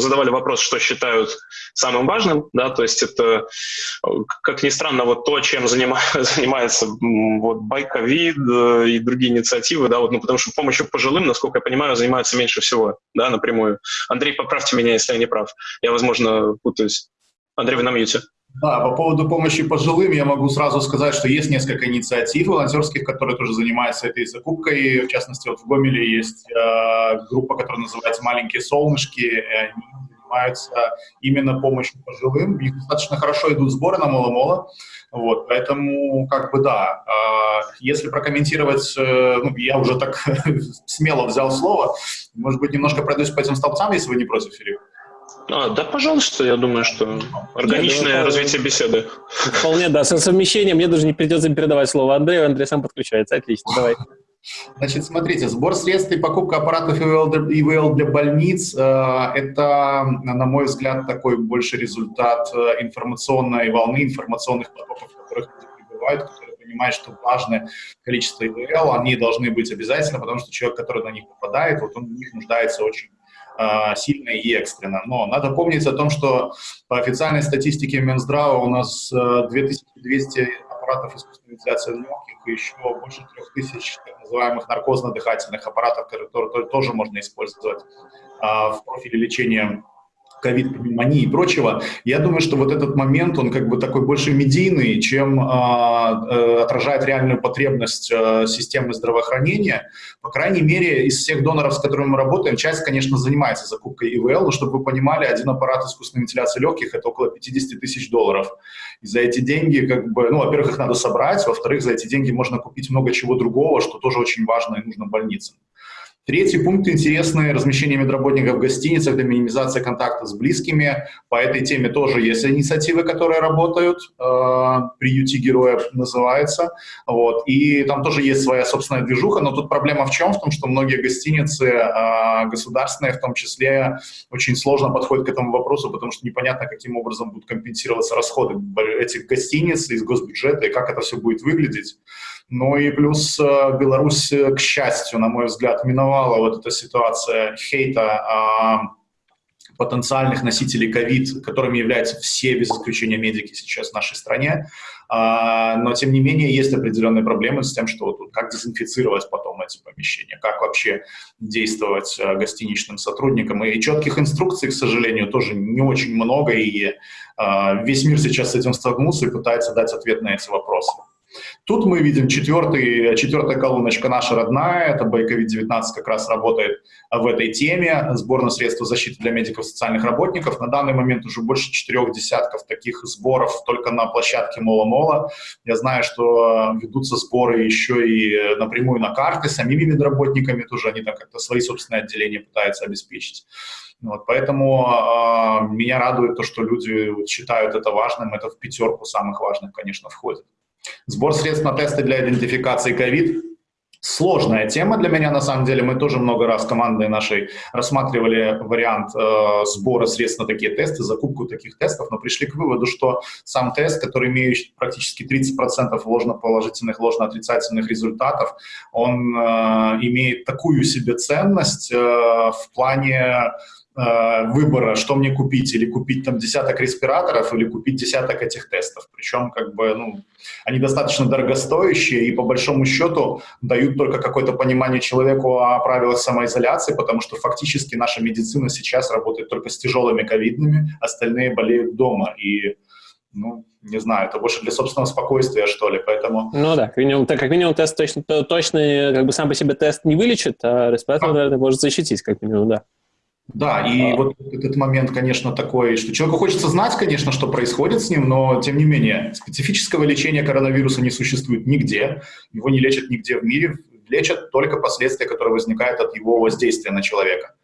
задавали вопрос, что считают самым важным, да, то есть это, как ни странно, вот то, чем <laughs> занимается вот Байковид э, и другие инициативы, да, вот, ну, потому что помощью пожилым, насколько я понимаю, занимаются меньше всего, да, напрямую. Андрей, поправьте меня, если я не прав. Я, возможно, путаюсь. Андрей, вы на мьюте. Да, по поводу помощи пожилым я могу сразу сказать, что есть несколько инициатив волонтерских, которые тоже занимаются этой закупкой. В частности, вот в Гомеле есть э, группа, которая называется «Маленькие солнышки». И они занимаются именно помощью пожилым. У достаточно хорошо идут сборы на Моло-Моло. Вот, поэтому, как бы, да, э, если прокомментировать, э, ну, я уже так <laughs> смело взял слово, может быть, немножко пройдусь по этим столбцам, если вы не против, Филипп. А, да, пожалуйста, я думаю, что органичное Нет, развитие беседы. Вполне, да, со совмещением мне даже не придется передавать слово Андрею, Андрей сам подключается, отлично, давай. Значит, смотрите, сбор средств и покупка аппаратов ИВЛ для больниц э, – это, на мой взгляд, такой больше результат э, информационной волны, информационных потоков, которых люди прибывают, которые понимают, что важное количество ИВЛ, они должны быть обязательно, потому что человек, который на них попадает, вот он в них нуждается очень сильно и экстренно. Но надо помнить о том, что по официальной статистике Минздрава у нас 2200 э, аппаратов искусственной вентиляции легких и еще больше 3000 так называемых наркозно-дыхательных аппаратов, которые тоже можно использовать а, в профиле лечения ковид, пневмонии и прочего, я думаю, что вот этот момент, он как бы такой больше медийный, чем э, э, отражает реальную потребность э, системы здравоохранения. По крайней мере, из всех доноров, с которыми мы работаем, часть, конечно, занимается закупкой ИВЛ, но чтобы вы понимали, один аппарат искусственной вентиляции легких – это около 50 тысяч долларов. И за эти деньги, как бы, ну, во-первых, их надо собрать, во-вторых, за эти деньги можно купить много чего другого, что тоже очень важно и нужно больницам. Третий пункт интересный – размещение медработников в гостиницах для минимизации контакта с близкими. По этой теме тоже есть инициативы, которые работают. Э, «Приюти героя» называется. Вот. И там тоже есть своя собственная движуха, но тут проблема в чем? В том, что многие гостиницы, э, государственные в том числе, очень сложно подходят к этому вопросу, потому что непонятно, каким образом будут компенсироваться расходы этих гостиниц из госбюджета и как это все будет выглядеть. Ну и плюс э, Беларусь, э, к счастью, на мой взгляд, миновала вот эта ситуация хейта а, потенциальных носителей ковид, которыми являются все, без исключения медики сейчас в нашей стране. А, но, тем не менее, есть определенные проблемы с тем, что вот, как дезинфицировать потом эти помещения, как вообще действовать э, гостиничным сотрудникам. И четких инструкций, к сожалению, тоже не очень много, и весь мир сейчас с этим столкнулся и пытается дать ответ на эти вопросы. Тут мы видим четвертый, четвертая колоночка наша родная, это Байковид-19 как раз работает в этой теме, сбор на средства защиты для медиков социальных работников. На данный момент уже больше четырех десятков таких сборов только на площадке Мола-Мола. Я знаю, что ведутся сборы еще и напрямую на карты самими медработниками, тоже они там как-то свои собственные отделения пытаются обеспечить. Вот, поэтому э, меня радует то, что люди считают это важным, это в пятерку самых важных, конечно, входит. Сбор средств на тесты для идентификации COVID Сложная тема для меня, на самом деле. Мы тоже много раз командой нашей рассматривали вариант э, сбора средств на такие тесты, закупку таких тестов, но пришли к выводу, что сам тест, который имеет практически 30% ложно-положительных, ложно-отрицательных результатов, он э, имеет такую себе ценность э, в плане выбора, что мне купить, или купить там десяток респираторов, или купить десяток этих тестов. Причем, как бы, ну, они достаточно дорогостоящие и, по большому счету, дают только какое-то понимание человеку о правилах самоизоляции, потому что фактически наша медицина сейчас работает только с тяжелыми ковидными, остальные болеют дома. И ну, не знаю, это больше для собственного спокойствия, что ли, поэтому... Ну да, как минимум, так, как минимум тест точно, точно, как бы сам по себе тест не вылечит, а респиратор, а. наверное, может защитить, как минимум, да. Да, и а... вот этот момент, конечно, такой, что человеку хочется знать, конечно, что происходит с ним, но, тем не менее, специфического лечения коронавируса не существует нигде, его не лечат нигде в мире, лечат только последствия, которые возникают от его воздействия на человека.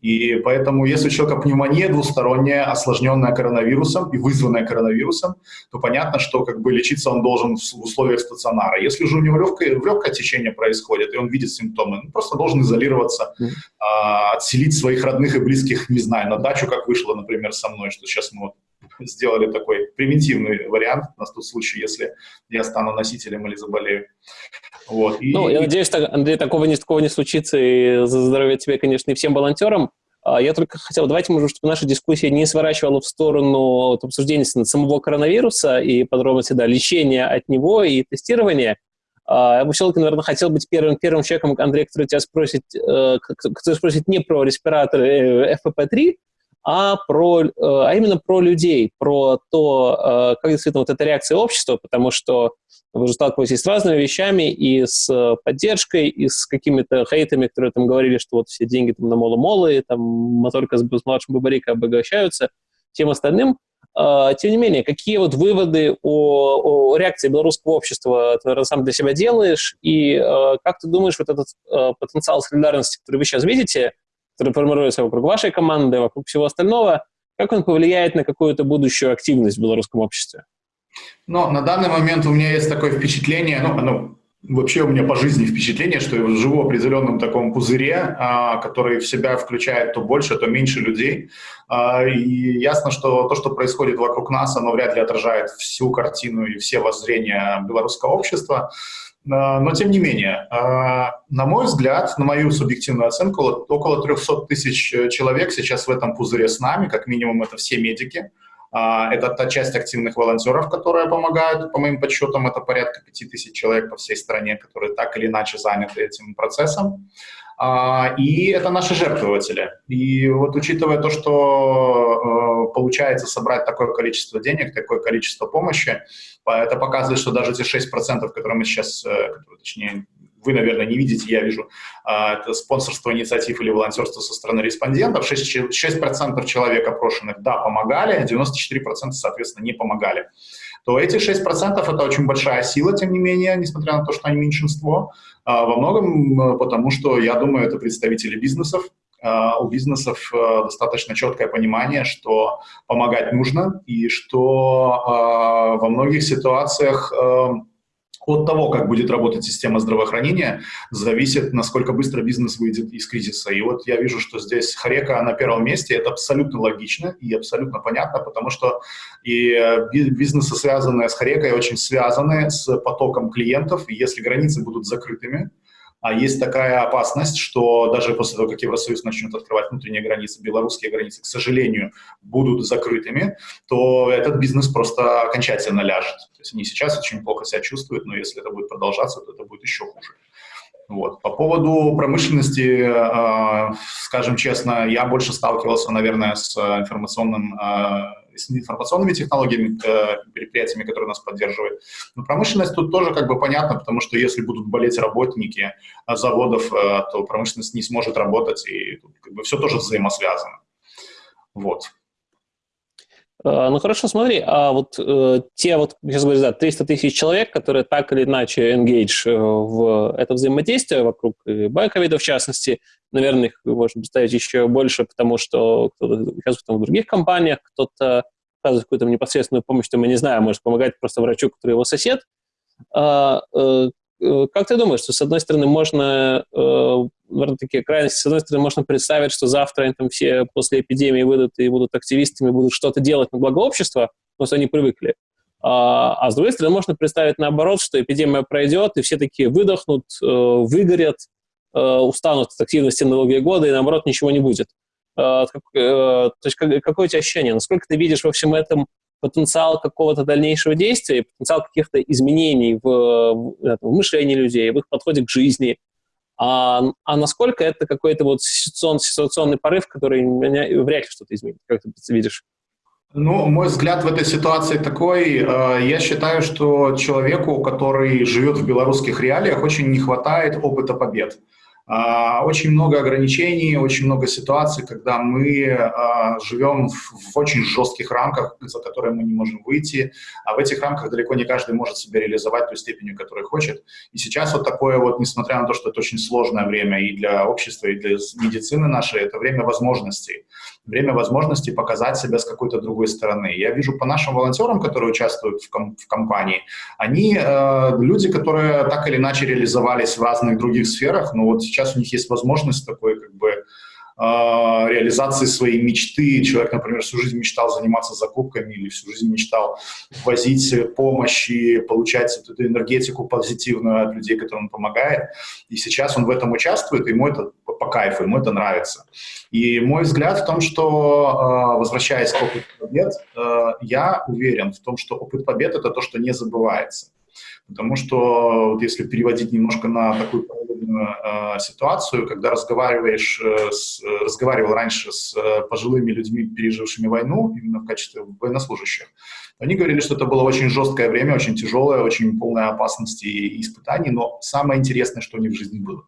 И поэтому, если у человека пневмония двусторонняя, осложненная коронавирусом и вызванная коронавирусом, то понятно, что как бы лечиться он должен в условиях стационара. Если же у него легкое, легкое течение происходит, и он видит симптомы, он просто должен изолироваться, mm. а, отселить своих родных и близких, не знаю, на дачу, как вышло, например, со мной, что сейчас мы вот сделали такой примитивный вариант на тот случай, если я стану носителем или заболею. Вот. И, ну, я надеюсь, Андрей, такого не, такого не случится, и за здоровье тебе, конечно, и всем волонтерам. А, я только хотел, давайте, может, чтобы наша дискуссия не сворачивала в сторону вот, обсуждения самого коронавируса и подробности, да, лечения от него и тестирования. А, я бы все-таки, наверное, хотел быть первым, первым человеком, Андрей, который тебя спросит, э, который спросит не про респираторы FFP3, а, про, э, а именно про людей, про то, э, как действительно вот эта реакция общества, потому что вы же сталкиваетесь с разными вещами, и с поддержкой, и с какими-то хейтами, которые там говорили, что вот все деньги там на моло-молы, там моторка с, с младшим Бабарика обогащаются, тем остальным. А, тем не менее, какие вот выводы о, о реакции белорусского общества ты, сам для себя делаешь, и э, как ты думаешь, вот этот э, потенциал солидарности, который вы сейчас видите, который формируется вокруг вашей команды, вокруг всего остального, как он повлияет на какую-то будущую активность в белорусском обществе? Ну, на данный момент у меня есть такое впечатление, ну, ну вообще у меня по жизни впечатление, что я живу в определенном таком пузыре, а, который в себя включает то больше, то меньше людей. А, и ясно, что то, что происходит вокруг нас, оно вряд ли отражает всю картину и все воззрения белорусского общества. А, но тем не менее, а, на мой взгляд, на мою субъективную оценку, около 300 тысяч человек сейчас в этом пузыре с нами, как минимум это все медики. Это та часть активных волонтеров, которые помогают, по моим подсчетам, это порядка 5000 человек по всей стране, которые так или иначе заняты этим процессом. А, и это наши жертвователи. И вот учитывая то, что э, получается собрать такое количество денег, такое количество помощи, это показывает, что даже те 6%, которые мы сейчас, э, точнее, вы, наверное, не видите, я вижу, а, это спонсорство инициатив или волонтерство со стороны респондентов. 6%, 6 человек опрошенных, да, помогали, 94% соответственно не помогали. То эти 6% это очень большая сила, тем не менее, несмотря на то, что они меньшинство, во многом потому, что, я думаю, это представители бизнесов, а, у бизнесов достаточно четкое понимание, что помогать нужно, и что во многих ситуациях от того, как будет работать система здравоохранения, зависит, насколько быстро бизнес выйдет из кризиса. И вот я вижу, что здесь Харека на первом месте. Это абсолютно логично и абсолютно понятно, потому что и э, бизнесы, связанные с Харекой, очень связаны с потоком клиентов. И если границы будут закрытыми, а есть такая опасность, что даже после того, как Евросоюз начнет открывать внутренние границы, белорусские границы, к сожалению, будут закрытыми, то этот бизнес просто окончательно ляжет. То есть они сейчас очень плохо себя чувствуют, но если это будет продолжаться, то это будет еще хуже. Вот. По поводу промышленности, э, скажем честно, я больше сталкивался, наверное, с информационным э, с информационными технологиями, э, предприятиями, которые нас поддерживают. Но промышленность тут тоже как бы понятно, потому что если будут болеть работники э, заводов, э, то промышленность не сможет работать, и как бы все тоже взаимосвязано. Вот. Ну хорошо, смотри, а вот э, те вот, сейчас говорю, да, 300 тысяч человек, которые так или иначе engage в это взаимодействие вокруг байковида в частности, наверное, их можно представить еще больше, потому что кто-то участвует в других компаниях, кто-то оказывает какую-то непосредственную помощь, то мы не знаем, может помогать просто врачу, который его сосед. А, э, э, как ты думаешь, что с одной стороны можно, э, наверное, такие крайности, с одной стороны можно представить, что завтра они там все после эпидемии выйдут и будут активистами, будут что-то делать на благо общества, потому что они привыкли. А, а с другой стороны, можно представить наоборот, что эпидемия пройдет, и все такие выдохнут, выгорят, Э, устанут от активности долгие годы, и наоборот ничего не будет. Э, э, то есть какое у тебя ощущение? Насколько ты видишь во всем этом потенциал какого-то дальнейшего действия, потенциал каких-то изменений в, в мышлении людей, в их подходе к жизни, а, а насколько это какой-то вот ситуационный, ситуационный порыв, который меня вряд ли что-то изменит, как ты видишь? Ну, мой взгляд в этой ситуации такой. Я считаю, что человеку, который живет в белорусских реалиях, очень не хватает опыта побед. А, очень много ограничений, очень много ситуаций, когда мы а, живем в очень жестких рамках, за которые мы не можем выйти, а в этих рамках далеко не каждый может себя реализовать той степенью, которой хочет. И сейчас вот такое вот, несмотря на то, что это очень сложное время и для общества, и для медицины нашей, это время возможностей. Время возможностей показать себя с какой-то другой стороны. Я вижу по нашим волонтерам, которые участвуют в, ком в компании, они э, люди, которые так или иначе реализовались в разных других сферах, но вот сейчас у них есть возможность такой как бы реализации своей мечты. Человек, например, всю жизнь мечтал заниматься закупками или всю жизнь мечтал возить помощь и получать эту энергетику позитивную от людей, которым он помогает. И сейчас он в этом участвует, и ему это по кайфу, ему это нравится. И мой взгляд в том, что, возвращаясь к опыту побед, я уверен в том, что опыт побед — это то, что не забывается. Потому что вот если переводить немножко на такую э, ситуацию, когда разговариваешь, э, с, разговаривал раньше с э, пожилыми людьми, пережившими войну, именно в качестве военнослужащих, они говорили, что это было очень жесткое время, очень тяжелое, очень полное опасности и испытаний, но самое интересное, что у них в жизни было.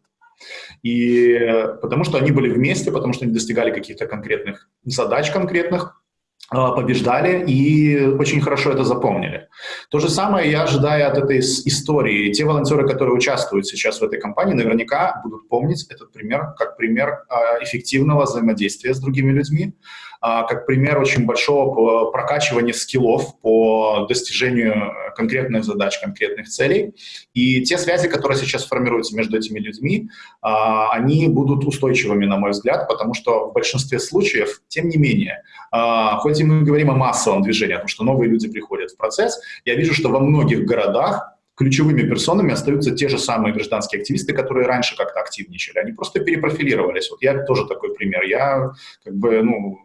И э, потому что они были вместе, потому что они достигали каких-то конкретных задач конкретных, а, побеждали и очень хорошо это запомнили. То же самое я ожидаю от этой истории. Те волонтеры, которые участвуют сейчас в этой кампании, наверняка будут помнить этот пример как пример а, эффективного взаимодействия с другими людьми, а, как пример очень большого прокачивания скиллов по достижению конкретных задач, конкретных целей. И те связи, которые сейчас формируются между этими людьми, а, они будут устойчивыми, на мой взгляд, потому что в большинстве случаев, тем не менее, а, хоть и мы говорим о массовом движении, о том, что новые люди приходят в процесс, я вижу, что во многих городах ключевыми персонами остаются те же самые гражданские активисты, которые раньше как-то активничали. Они просто перепрофилировались. Вот я тоже такой пример. Я как бы, ну,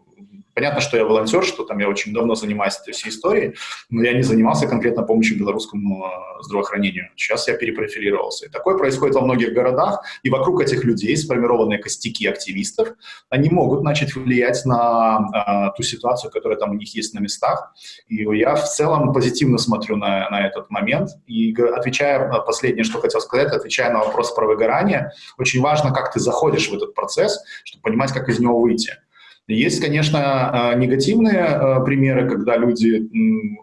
Понятно, что я волонтер, что там я очень давно занимаюсь этой всей историей, но я не занимался конкретно помощью белорусскому э, здравоохранению. Сейчас я перепрофилировался. И такое происходит во многих городах, и вокруг этих людей сформированные костяки активистов, они могут начать влиять на а, ту ситуацию, которая там у них есть на местах. И я в целом позитивно смотрю на, на этот момент. И отвечая, последнее, что хотел сказать, отвечая на вопрос про выгорание, очень важно, как ты заходишь в этот процесс, чтобы понимать, как из него выйти. Есть, конечно, а, негативные а, примеры, когда люди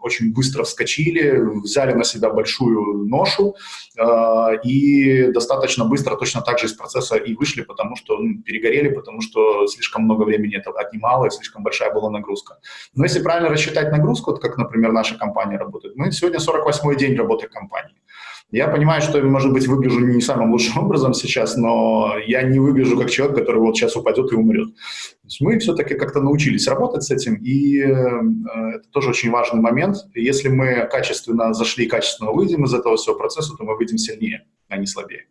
очень быстро вскочили, взяли на себя большую ношу а, и достаточно быстро точно так же из процесса и вышли, потому что ну, перегорели, потому что слишком много времени это отнимало и слишком большая была нагрузка. Но если правильно рассчитать нагрузку, вот как, например, наша компания работает, мы сегодня 48-й день работы компании. Я понимаю, что, может быть, выгляжу не самым лучшим <laughs> образом сейчас, но я не выгляжу как человек, который вот сейчас упадет и умрет. мы все-таки как-то научились работать с этим, и э, это тоже очень важный момент. Если мы качественно зашли и качественно выйдем из этого всего процесса, то мы выйдем сильнее, а не слабее.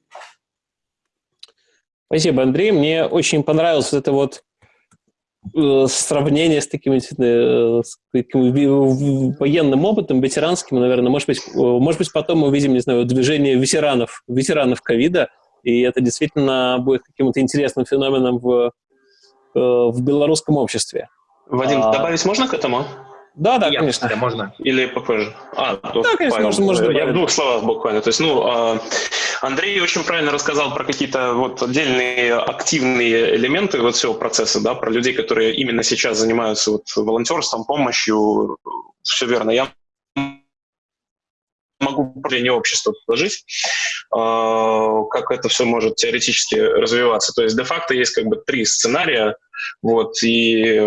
Спасибо, Андрей. Мне очень понравилось вот это вот сравнение с таким, э, с таким военным опытом, ветеранским, наверное, может быть, э, может быть, потом мы увидим, не знаю, движение ветеранов, ветеранов ковида, и это действительно будет каким-то интересным феноменом в, в белорусском обществе. Вадим, а... добавить можно к этому? Да, да, Я, конечно. Можно. Или попозже? А, да, конечно, Павел, можно, можно. Я в двух словах буквально. То есть, ну, а, Андрей очень правильно рассказал про какие-то вот отдельные активные элементы вот всего процесса, да, про людей, которые именно сейчас занимаются вот волонтерством, помощью. Все верно. Я могу управление общества предложить, а, как это все может теоретически развиваться. То есть де-факто есть как бы три сценария, вот, и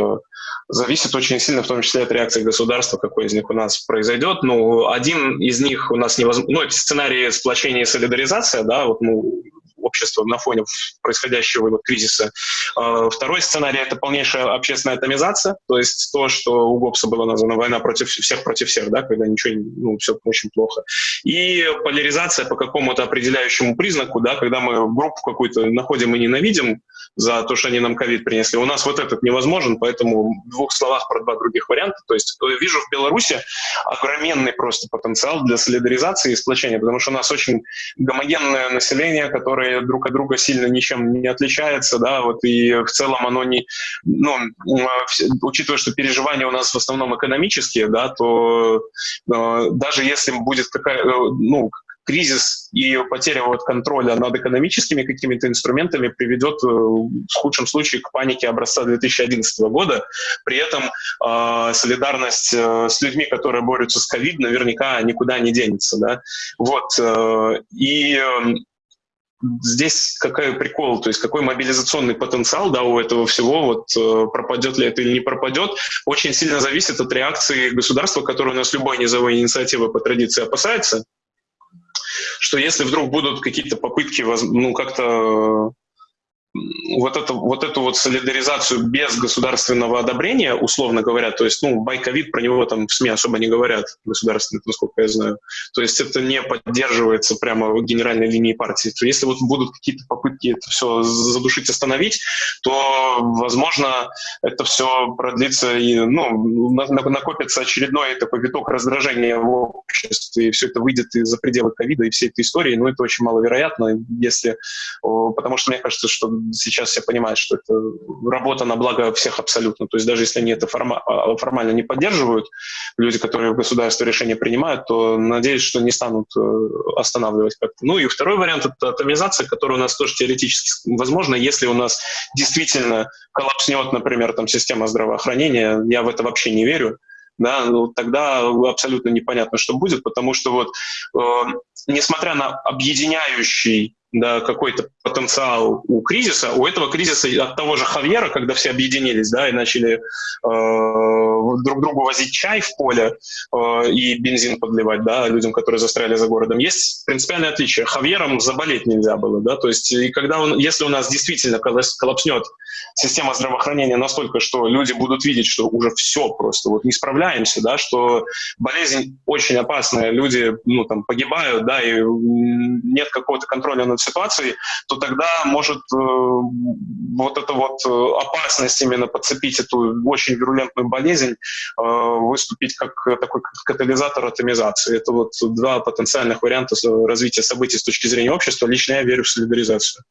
зависит очень сильно, в том числе от реакции государства, какой из них у нас произойдет. Ну, один из них у нас невозможно... Ну, это сценарий сплочения и солидаризация, да, вот, ну, общества на фоне происходящего вот кризиса. А, второй сценарий — это полнейшая общественная атомизация, то есть то, что у Гоббса было названо «война против всех против всех», да, когда ничего, ну, все очень плохо. И поляризация по какому-то определяющему признаку, да, когда мы группу какую-то находим и ненавидим, за то, что они нам ковид принесли. У нас вот этот невозможен, поэтому в двух словах про два других варианта. То есть э, вижу в Беларуси огроменный просто потенциал для солидаризации и сплочения, потому что у нас очень гомогенное население, которое друг от друга сильно ничем не отличается, да, вот и в целом оно не, ну, учитывая, что переживания у нас в основном экономические, да, то э, даже если будет какая, э, ну, кризис и потеря вот контроля над экономическими какими-то инструментами приведет э, в худшем случае к панике образца 2011 года. При этом э, солидарность с людьми, которые борются с ковид, наверняка никуда не денется. Да? Вот. Э, и э, здесь какой прикол, то есть какой мобилизационный потенциал да, у этого всего, вот э, пропадет ли это или не пропадет, очень сильно зависит от реакции государства, которое у нас любой низовой инициативы по традиции опасается что если вдруг будут какие-то попытки, ну, как-то вот, это, вот эту вот солидаризацию без государственного одобрения, условно говоря, то есть, ну, байковид про него там в СМИ особо не говорят, государственные, насколько я знаю. То есть это не поддерживается прямо генеральной линией партии. То если вот будут какие-то попытки это все задушить, остановить, то, возможно, это все продлится и, ну, накопится очередной такой виток раздражения в обществе, и все это выйдет из-за пределы ковида и всей этой истории, ну, это очень маловероятно, если, потому что мне кажется, что сейчас все понимают, что это работа на благо всех абсолютно. То есть даже если они это форма- а, формально не поддерживают, люди, которые в государстве решения принимают, то надеюсь, что не станут э, останавливать как-то. Ну и второй вариант — это атомизация, которая у нас тоже теоретически возможна, если у нас действительно коллапснет, например, там, система здравоохранения. Я в это вообще не верю да, ну, тогда абсолютно непонятно, что будет, потому что вот, э, несмотря на объединяющий да, какой-то потенциал у кризиса, у этого кризиса от того же Хавьера, когда все объединились, да, и начали э, друг другу возить чай в поле э, и бензин подливать, да, людям, которые застряли за городом, есть принципиальное отличие. Хавьером заболеть нельзя было, да, то есть и когда он, если у нас действительно коллапснет система здравоохранения настолько, что люди будут видеть, что уже все просто, вот не справляемся, да, что болезнь очень опасная, люди, ну, там, погибают, да, и нет какого-то контроля над ситуацией, то тогда может э, вот эта вот э, опасность именно подцепить эту очень вирулентную болезнь э, выступить как такой катализатор атомизации. Это вот два потенциальных варианта развития событий с точки зрения общества. Лично я верю в солидаризацию.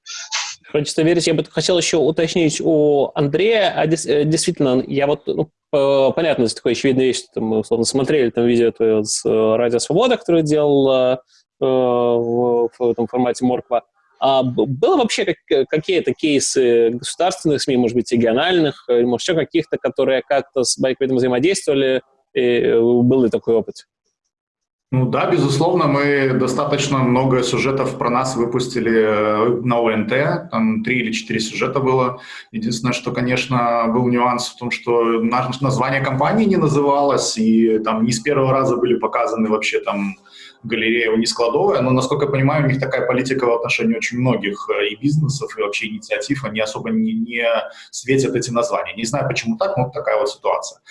Хочется верить. Я бы хотел еще уточнить у Андрея. А действительно, я вот ну, понятно, такое очевидная вещь, что мы условно смотрели там видео с Радио Свобода, которое делал Э, в, в этом формате Морква. А было вообще как, какие-то кейсы государственных СМИ, может быть, региональных, или, может, еще каких-то, которые как-то с байквидом взаимодействовали, и был ли такой опыт? Ну да, безусловно, мы достаточно много сюжетов про нас выпустили э, на ОНТ, там три или четыре сюжета было. Единственное, что, конечно, был нюанс в том, что название компании не называлось, и там не с первого раза были показаны вообще там галерея у складовая, но, насколько я понимаю, у них такая политика в отношении очень многих э, и бизнесов, и вообще инициатив, они особо не, не светят эти названия. Не знаю, почему так, но такая вот ситуация.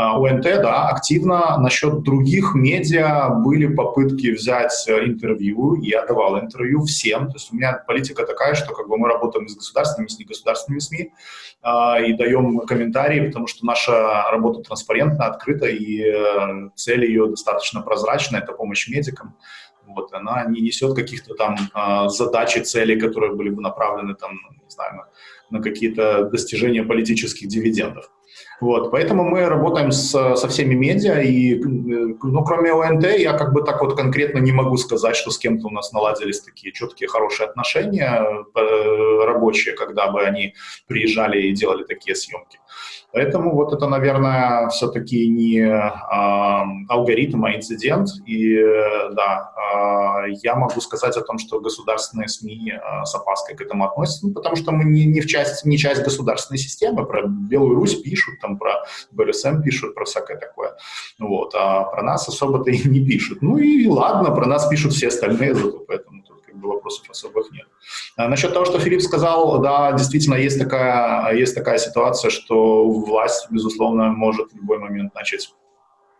А, УНТ, да, активно. Насчет других медиа были попытки взять э, интервью, я давал интервью всем. То есть у меня политика такая, что как бы мы работаем с государственными, с негосударственными СМИ э, и даем комментарии, потому что наша работа транспарентна, открыта, и э, цель ее достаточно прозрачна, это помощь медикам. Вот, она не несет каких-то там э, задач и целей, которые были бы направлены там, не знаю, на, на какие-то достижения политических дивидендов. Вот, поэтому мы работаем с, со всеми медиа, и, ну, кроме ОНТ, я как бы так вот конкретно не могу сказать, что с кем-то у нас наладились такие четкие, хорошие отношения э, рабочие, когда бы они приезжали и делали такие съемки. Поэтому вот это, наверное, все-таки не э, алгоритм, а инцидент. И да, э, я могу сказать о том, что государственные СМИ э, с опаской к этому относятся, ну, потому что мы не, не, в часть, не часть государственной системы. Про Белую Русь пишут, там про БРСМ пишут, про всякое такое. Вот, а про нас особо-то и не пишут. Ну и ладно, про нас пишут все остальные, зато поэтому вопросов особых нет. А насчет того, что Филипп сказал, да, действительно есть такая, есть такая ситуация, что власть, безусловно, может в любой момент начать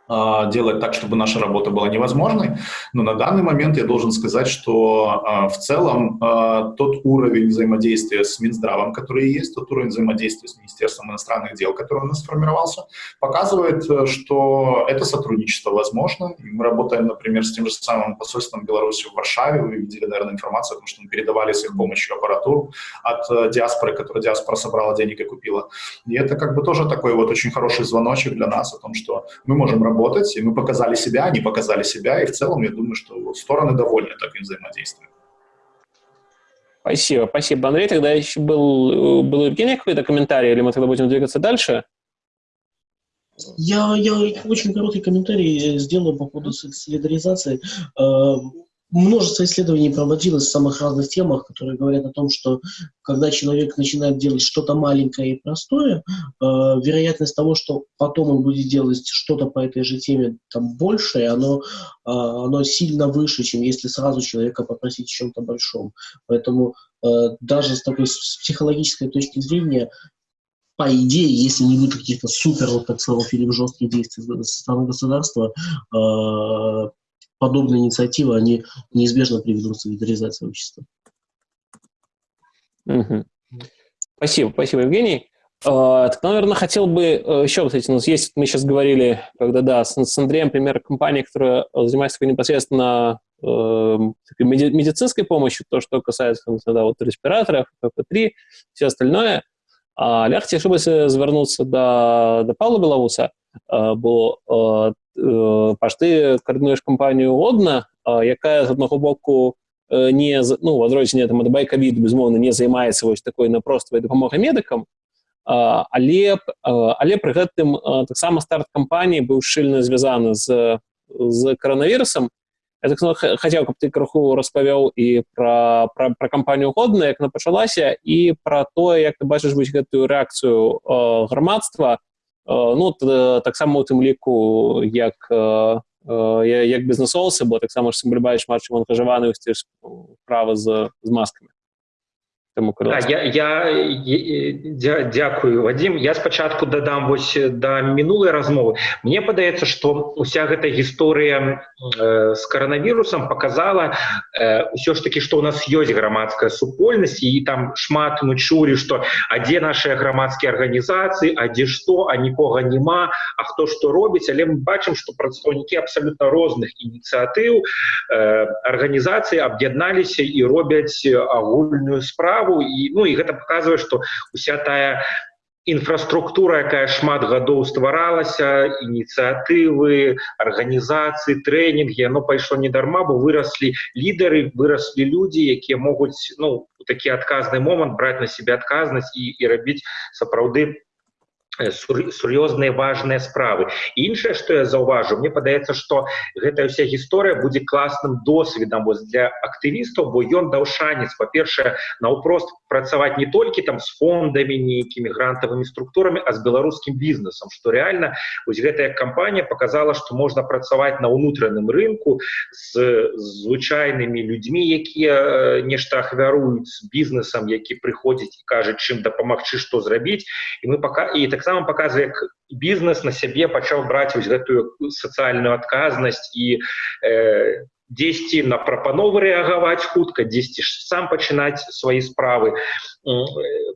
делать так, чтобы наша работа была невозможной. Но на данный момент я должен сказать, что а, в целом а, тот уровень взаимодействия с Минздравом, который есть, тот уровень взаимодействия с Министерством иностранных дел, который у нас сформировался, показывает, что это сотрудничество возможно. И мы работаем, например, с тем же самым посольством Беларуси в Варшаве. Вы видели, наверное, информацию о том, что мы передавали с их помощью аппаратуру от диаспоры, которую диаспора собрала денег и купила. И это как бы тоже такой вот очень хороший звоночек для нас о том, что мы можем работать работать, и мы показали себя, они показали себя, и в целом я думаю, что стороны довольны таким взаимодействием. Спасибо, спасибо, Андрей. Тогда еще был, был у Евгения какой-то комментарий, или мы тогда будем двигаться дальше? Я, я очень короткий комментарий сделаю по поводу солидаризации. Множество исследований проводилось в самых разных темах, которые говорят о том, что когда человек начинает делать что-то маленькое и простое, э, вероятность того, что потом он будет делать что-то по этой же теме там большее, оно, э, оно сильно выше, чем если сразу человека попросить о чем-то большом. Поэтому э, даже с такой с психологической точки зрения по идее, если не будет каких-то супер, вот так сказал Филипп, жестких действий со стороны государства, э, подобные инициативы, они неизбежно приведут к солидаризации общества. Угу. Спасибо, спасибо, Евгений. Uh, так, наверное, хотел бы uh, еще, вот эти, у нас есть, мы сейчас говорили, когда, да, с, с Андреем, пример компании, которая занимается непосредственно uh, медицинской помощью, то, что касается, да, вот, респираторов, ПП-3, все остальное. А я хотів би звернутися до, до Павла Білоуса, бо ти координуєш компанію Одна, яка з одного боку не ну, в адрозненне там ад байкавід безумоўна не займаецца вось такой напроствай дапамогай медыкам але але пры гэтым таксама старт кампаніі быў шчыльна звязаны з з каранавірусам. Так хацеў каб ты крыху распавёў і пра, пра, пра кампанію годна як она пачалася і пра тое як ты бачыш вось гэтую рэакцыю грамадства э, ну таксама у тым ліку як э, як бізнесоўцы бо таксама ж сімбальбаеш матчым ангажаваны права з, з маскамі Таму да, я, я, я дзякую Вадзім я спачатку дадам вось да мінулай размовы Мне падаецца што уся гэта гісторыя э, з каранавірусам показала э, ўсё ж таки што у нас ёсць грамадская супольнасць і там шмат мы чулі што а дзе нашыя грамадскія арганізацыі а дзе што а нікога няма А хто што робіць але мы бачым што прадстаўнікі абсалютна розных ініцыятыў э, арганізацыі аб'ядналіся і робяць агульную справу справу і ну і гэта показвае что уся тая інфраструктура якая шмат гадоў стваралася ініцыятывы арганізацыі трэнінгі яно пайшло недарма бо выраслі лідары выраслі людзі якія могуць ну такі адказны момант браць на себе адказнасць і і рабіць сапраўды сур'ёзныя важныя справы іншае что я заўважу мне падаецца что гэтая вся гісторыя будзе класным досведам вось для актывістаў бо ён даў шанец па-першае наўпрост працаваць не толькі там з фондамі нейкімі грантавымі структурамі а з беларускім бізнесам что реально вось гэтая кампанія показала что можна працаваць на ўнутраным рынку з звычайнымі людзьмі якія нешта ахвяруюць з бізнесам які прыходзіць і кажа чым дапамагчы што зрабіць і мы пока і так таксама паказвае як бізнес на сябе пачаў браць вось гэтую сацыяльную адказнасць і э, дзесьці на прапановы рэагаваць хутка дзесьці ж сам пачынаць свае справы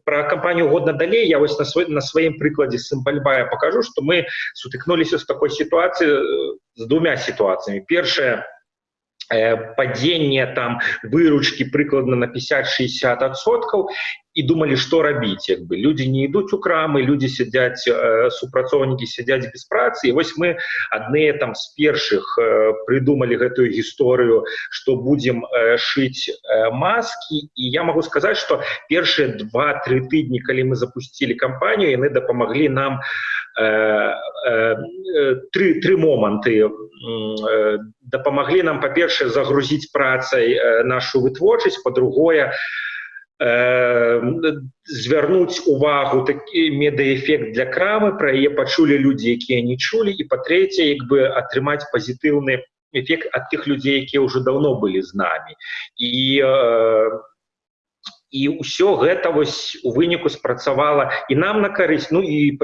про кампанію годна далей я вось на свой на сваім прыкладзе сімбальбая покажу что мы сутыкнуліся з такой сітуацыі з двумя сітуацыямі першая падзенне там выручкі прыкладна на 50-60 адсоткаў і думалі што рабіць як бы людзі не ідуць у крамы людзі сядзяць э, супрацоўнікі сядзяць без працы і вось мы адныя там з першых э, прыдумалі гэтую гісторыю што будзем э, шыць э, маскі і я магу сказаць што першыя два-тры тыдні калі мы запусцілі кампанію яны дапамаглі нам э, э, тры тры моманты э, дапамаглі нам па-першае загрузіць працай э, нашу вытворчасць па-другое на звярнуць увагу такі медаэфект для крамы пра яе пачулі людзі якія не чулі. І па-трэцяе як бы атрымаць пазітыўны эфект ад тых людзей якія ўжо даўно былі з намі. І і ўсё гэта вось у выніку спрацавала і нам на карысць. Ну і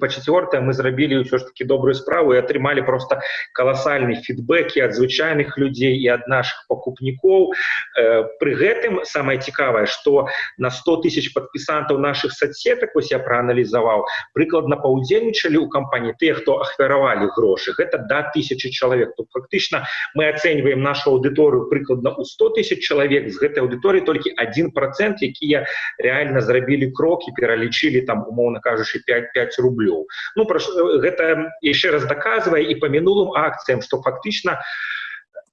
по четвертое мы зрабілі ўсё ж таки добрую справу і атрымалі просто каласальны фідбэкі ад звычайных людзей і ад наших пакупнікоў э, пры гэтым самое цікавае что на 100 тысяч подпісантаў наших соцсетак вось я прааналізаваў прыкладна паўдзельнічалі у кампаніі тыя хто ахвяравалі грошы гэта да тысячи чалавек тут фактычна мы ацэньваем нашу аўдыторыю прыкладна у 100 тысяч чалавек з гэтай аўдыторыі толькі один процент якія реально зрабілі крокі пералічылі там умоўно кажучы 55 рублей рублёў ну пра гэта яшчэ раз даказвае і па мінулым акцыям што фактычна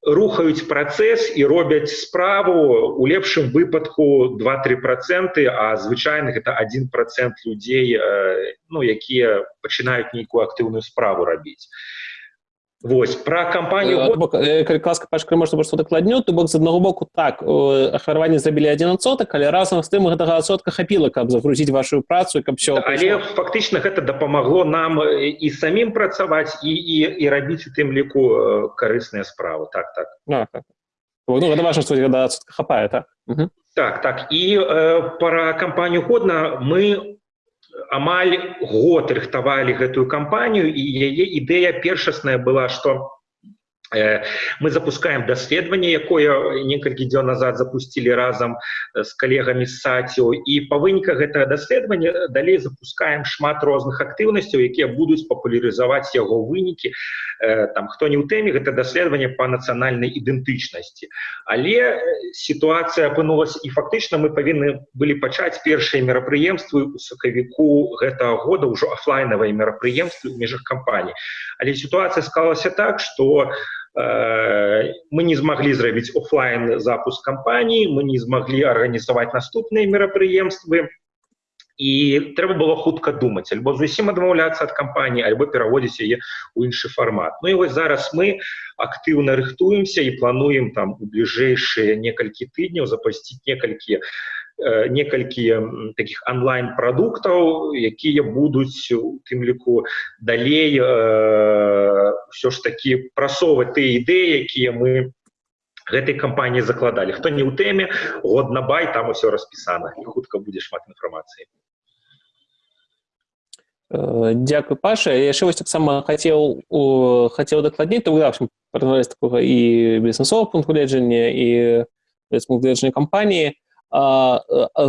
рухаюць працэс і робяць справу у лепшым выпадку два-три проценты а звычайных это один процент людзей ну якія пачынаюць нейкую актыўную справу рабіць Вось пра кампанію э, ласка пашка можна што дакладню то бок з аднаго боку так ахвараванне зрабілі адзін адсотак але разам з тым гэтага адсотка хапіла каб загрузіць вашу працу каб все але фактычна гэта дапамагло нам і самім працаваць і і, і рабіць у тым ліку карысныя справы. Так так. А, так. Ну, гэта важна што хапае так? Угу. так так. І э, пара кампанію годна мы амаль год рыхтавалі гэтую кампанію і яе ідэя першасная была што Э, мы запускаем даследаванне якое некалькі дзён назад запустили разам з э, калегамі саціо і па выніках гэтага даследавання э, далей запускаем шмат розных актыўнасцяў якія будуць папулярызаваць яго вынікі там хто не ў тэме гэта даследаванне по нацыянальнай ідэнтычнасці але сітуацыя апынулася і фактычна мы павінны былі пачаць першыя мерапрыемствы у сакавіку гэтага года ўжо офлайнавыя мерапрыемствы ў межах кампаніі. Але сітуацыя склалася так что у Э, мы не змаглі зрабіць офлайн запуск кампаніі мы не змаглі арганізаваць наступныя мерапрыемствы і трэба было хутка думаць альбо зусім адмаўляцца ад кампаніі альбо пераводзіць яе ў іншы фармат Ну і вось зараз мы актыўна рыхтуемся і плануем там у бліжэйшыя некалькі тыдняў запасціць некалькі Э, некалькі таких онлайн продуктаў якія будуць у тым ліку далей все ж таки прасоваць тыя ідэі якія мы гэтай кампаніі закладалі. Хто не ў тэме год на бай там усё распісана. І хутка будзе шмат інфармацыі. Э, Дякую паша. Яшчэ вось таксама хацеў хацеў дакладней то общем такога і бізнесового пункту гледжання і гледжання кампаніі.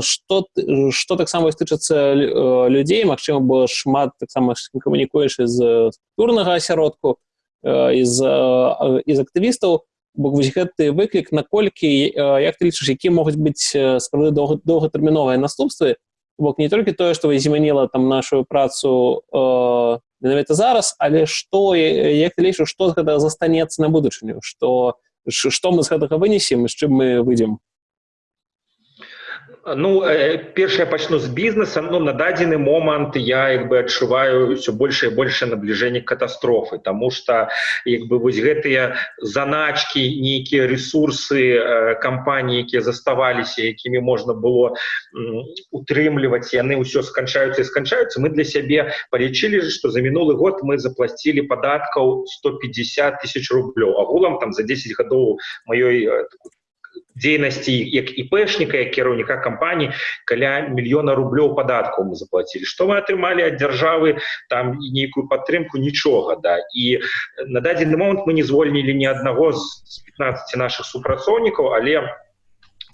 Что что таксама тычыцца людзей Мачыма было шмат таксама камунікуеш з структурнага асяродку з з актывістаў вось гэты выклік наколькі як ты лічыш які могуць быць справды доўгатэрміновыя наступствы бок не толькі тое што вы змяніла там нашу працу менавіта зараз але што як ты лічу што гэта застанецца на будучыню што што мы з гэтага вынесем з чым мы выйдзем Ну э, першае пачну з бізнеса ну на дадзены момант я як бы адчуваю все больше і большее набліжэнне катастрофы тому что як бы вось гэтыя заначки нейкія ресурсы э, кампаніі якія заставаліся якімі можна было утрымліваць яны ўсё сканчаюцца і сканчаюцца мы для сябе палічылі что за мінулы год мы заплатілі падаткаў 150 тысяч рублёў агулам там за 10 гадоў маёй э, дзейнасці як іпэшніка як кіраўніка кампаніі каля мільёна рублёў падаткаў мы заплатілі што мы атрымалі ад дзяржавы? Там нейкую падтрымку нічога да. І на дадзены момант мы не звольнілі ні аднаго з 15 наших супрацоўнікаў але мы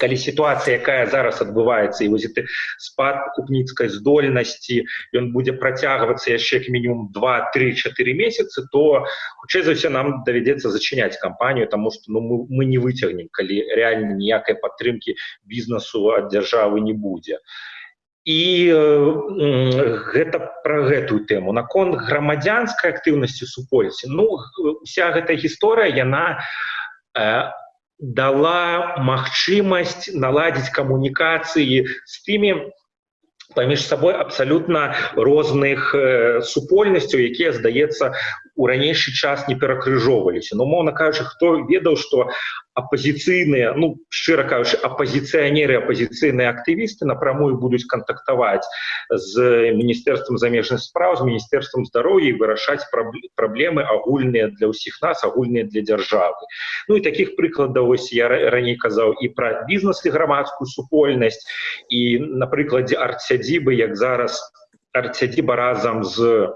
калі сітуацыя якая зараз адбываецца і вось ты спад купніцкай здольнасці ён будзе працягвацца яшчэ як мінімум два три четыре месяцы то хутчэй за ўсё нам давядзецца зачыняць кампанію тому что ну мы, мы не выцягнем калі реально ніякай падтрымки бізнесу ад дзяржавы не будзе і э, гэта про гэтую тэму наконт грамадзянскай актыўнасці супольці ну вся гэтая гісторыя яна э, дала магчымасць наладзіць камунікацыі з тымі паміж сабой абсалютна розных э, супольнасцяў якія здаецца у ранейшы час не перакрыжоўваліся но моўна кажучы хто ведаў што апозіцыйныя ну шчыра кажучы апозіцыянеры апозіцыйныя актывісты напрамую будуць кантактаваць з міністэрствам замежных справ з міністэрствам здароўя і вырашаць праблемы агульныя для ўсіх нас агульныя для дзяржавы ну і таких прыкладаў ось я раней казаў і пра бізнес і грамадскую супольнасць і на прыкладзе арцядзібы як зараз арцядзіба разам з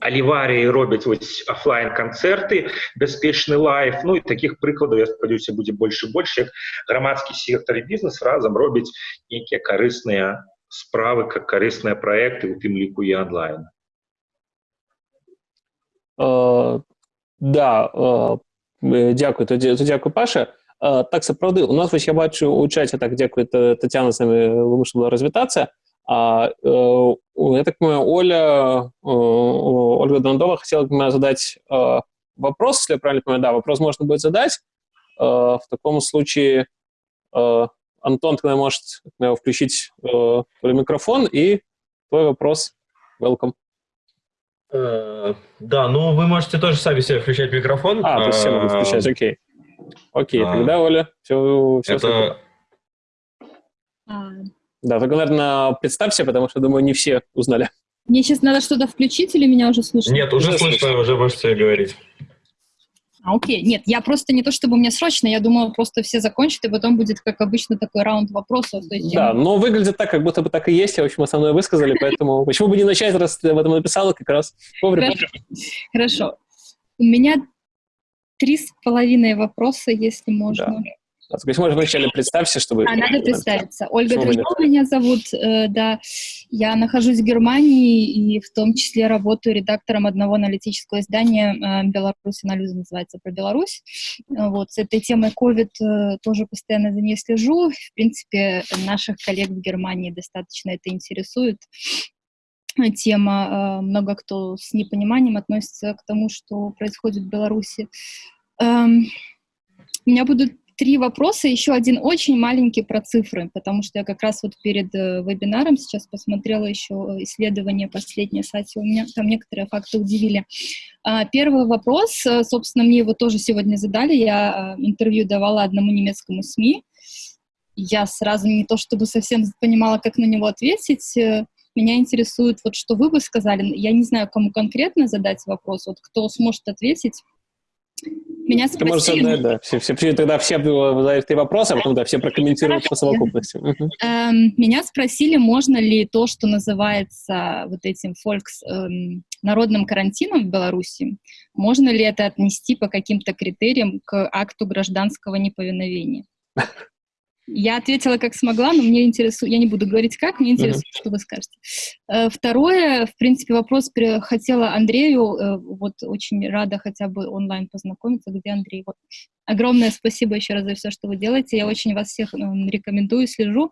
аліварыі робяць вось офлайн канцэрты бяспечны лайф ну і таких прыкладаў я спадзяюся будзе больш і больш як грамадскі сектор бізнес разам робіць нейкія карысныя справы как карысныя проекты у тым ліку і онлайн uh, да uh, дзякую то дзякую паша uh, так сапраўды у нас вось я бачу у чаце так дзякую татяна самі вымушала развітацца а, э, я так понимаю, Оля, э, Ольга Дондова хотела бы задать э, вопрос, если я правильно понимаю. Да, вопрос можно будет задать. В таком случае Антон тогда может включить микрофон и твой вопрос. Welcome. Э, да, ну вы можете тоже сами себе включать микрофон. А, то есть все могут а, включать, окей. Окей, а, тогда, Оля, все, все это... Да, только, наверное, представься, потому что, думаю, не все узнали. Мне сейчас надо что-то включить или меня уже слышно? Нет, уже, слышно, уже можете говорить. А, окей. Нет, я просто не то, чтобы мне срочно, я думала, просто все закончат, и потом будет, как обычно, такой раунд вопросов. Есть да, я... но выглядит так, как будто бы так и есть, я, в общем, основное высказали, поэтому <laughs> почему бы не начать, раз ты об этом написала, как раз вовремя. Хорошо. Хорошо. У меня три с половиной вопроса, если можно. Да. То есть, может, вначале представься, чтобы... А, надо представиться. Ольга Дрожкова меня зовут, э, да. Я нахожусь в Германии и в том числе работаю редактором одного аналитического издания э, «Беларусь анализа» называется, про Беларусь. Вот, с этой темой COVID э, тоже постоянно за ней слежу. В принципе, наших коллег в Германии достаточно это интересует тема. Много кто с непониманием относится к тому, что происходит в Беларуси. Эм, у меня будут три вопроса, еще один очень маленький про цифры, потому что я как раз вот перед э, вебинаром сейчас посмотрела еще исследование последнее, кстати, у меня там некоторые факты удивили. А, первый вопрос, э, собственно, мне его тоже сегодня задали, я э, интервью давала одному немецкому СМИ, я сразу не то чтобы совсем понимала, как на него ответить, меня интересует, вот что вы бы сказали, я не знаю, кому конкретно задать вопрос, вот кто сможет ответить, меня спросили... Ты можешь задать, да. Все, все, тогда все задают ты вопросы, а потом да, все прокомментируют по совокупности. Эм, меня спросили, можно ли то, что называется вот этим фолькс, эм, народным карантином в Беларуси, можно ли это отнести по каким-то критериям к акту гражданского неповиновения? <laughs> Я ответила как смогла, но мне интересует, я не буду говорить как, мне интересует, uh-huh. что вы скажете. Э, второе, в принципе, вопрос хотела Андрею, э, вот очень рада хотя бы онлайн познакомиться, где Андрей. Вот. Огромное спасибо еще раз за все, что вы делаете, я очень вас всех рекомендую, слежу.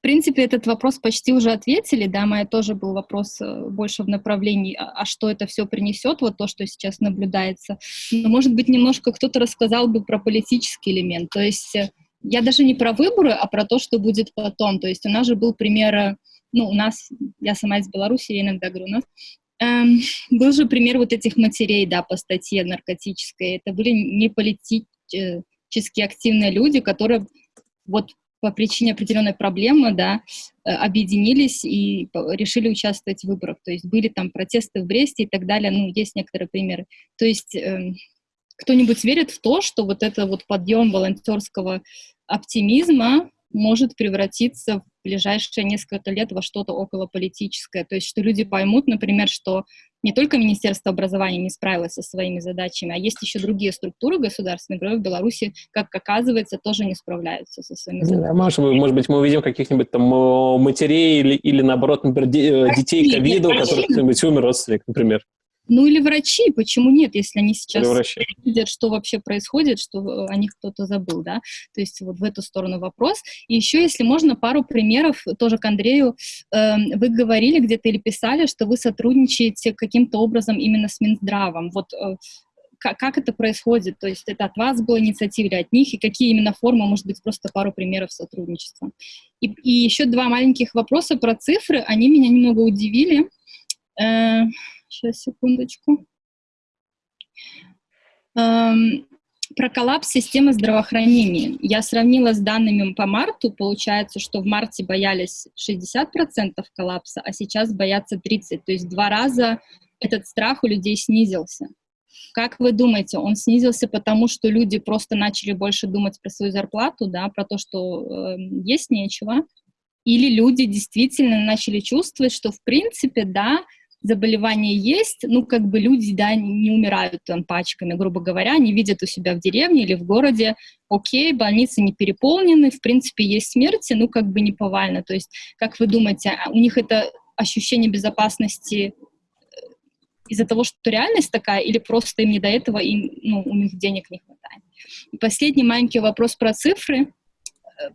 В принципе, этот вопрос почти уже ответили, да, моя тоже был вопрос э, больше в направлении, а, а что это все принесет, вот то, что сейчас наблюдается. Но, может быть, немножко кто-то рассказал бы про политический элемент, то есть э, я даже не про выборы, а про то, что будет потом. То есть у нас же был пример, э, ну, у нас, я сама из Беларуси, я иногда говорю у нас, эм, был же пример вот этих матерей, да, по статье наркотической. Это были не политически активные люди, которые вот по причине определенной проблемы, да, э, объединились и решили участвовать в выборах. То есть были там протесты в Бресте и так далее, ну, есть некоторые примеры. То есть э, кто-нибудь верит в то, что вот это вот подъем волонтерского оптимизма может превратиться в ближайшие несколько лет во что-то околополитическое. То есть что люди поймут, например, что не только Министерство образования не справилось со своими задачами, а есть еще другие структуры государственные, которые в Беларуси, как оказывается, тоже не справляются со своими задачами. Да, может, быть, мы увидим каких-нибудь там матерей или, или наоборот, например, э, детей ковида, у которых кто-нибудь умер родственник, например. Ну или врачи, почему нет, если они сейчас видят, что вообще происходит, что э, о них кто-то забыл, да? То есть вот в эту сторону вопрос. И еще, если можно, пару примеров тоже к Андрею. Э, вы говорили где-то или писали, что вы сотрудничаете каким-то образом именно с Минздравом. Вот э, как, как это происходит? То есть это от вас была инициатива или от них? И какие именно формы, может быть, просто пару примеров сотрудничества? И, и еще два маленьких вопроса про цифры. Они меня немного удивили. Сейчас, секундочку. Эм, про коллапс системы здравоохранения. Я сравнила с данными по марту. Получается, что в марте боялись 60% коллапса, а сейчас боятся 30%. То есть два раза этот страх у людей снизился. Как вы думаете, он снизился потому, что люди просто начали больше думать про свою зарплату, да, про то, что э, есть нечего? Или люди действительно начали чувствовать, что в принципе, да, заболевание есть, ну, как бы люди, да, не умирают там пачками, грубо говоря, они видят у себя в деревне или в городе, окей, больницы не переполнены, в принципе, есть смерти, ну, как бы не повально. То есть, как вы думаете, а у них это ощущение безопасности э, из-за того, что реальность такая, или просто им не до этого, и ну, у них денег не хватает. И последний маленький вопрос про цифры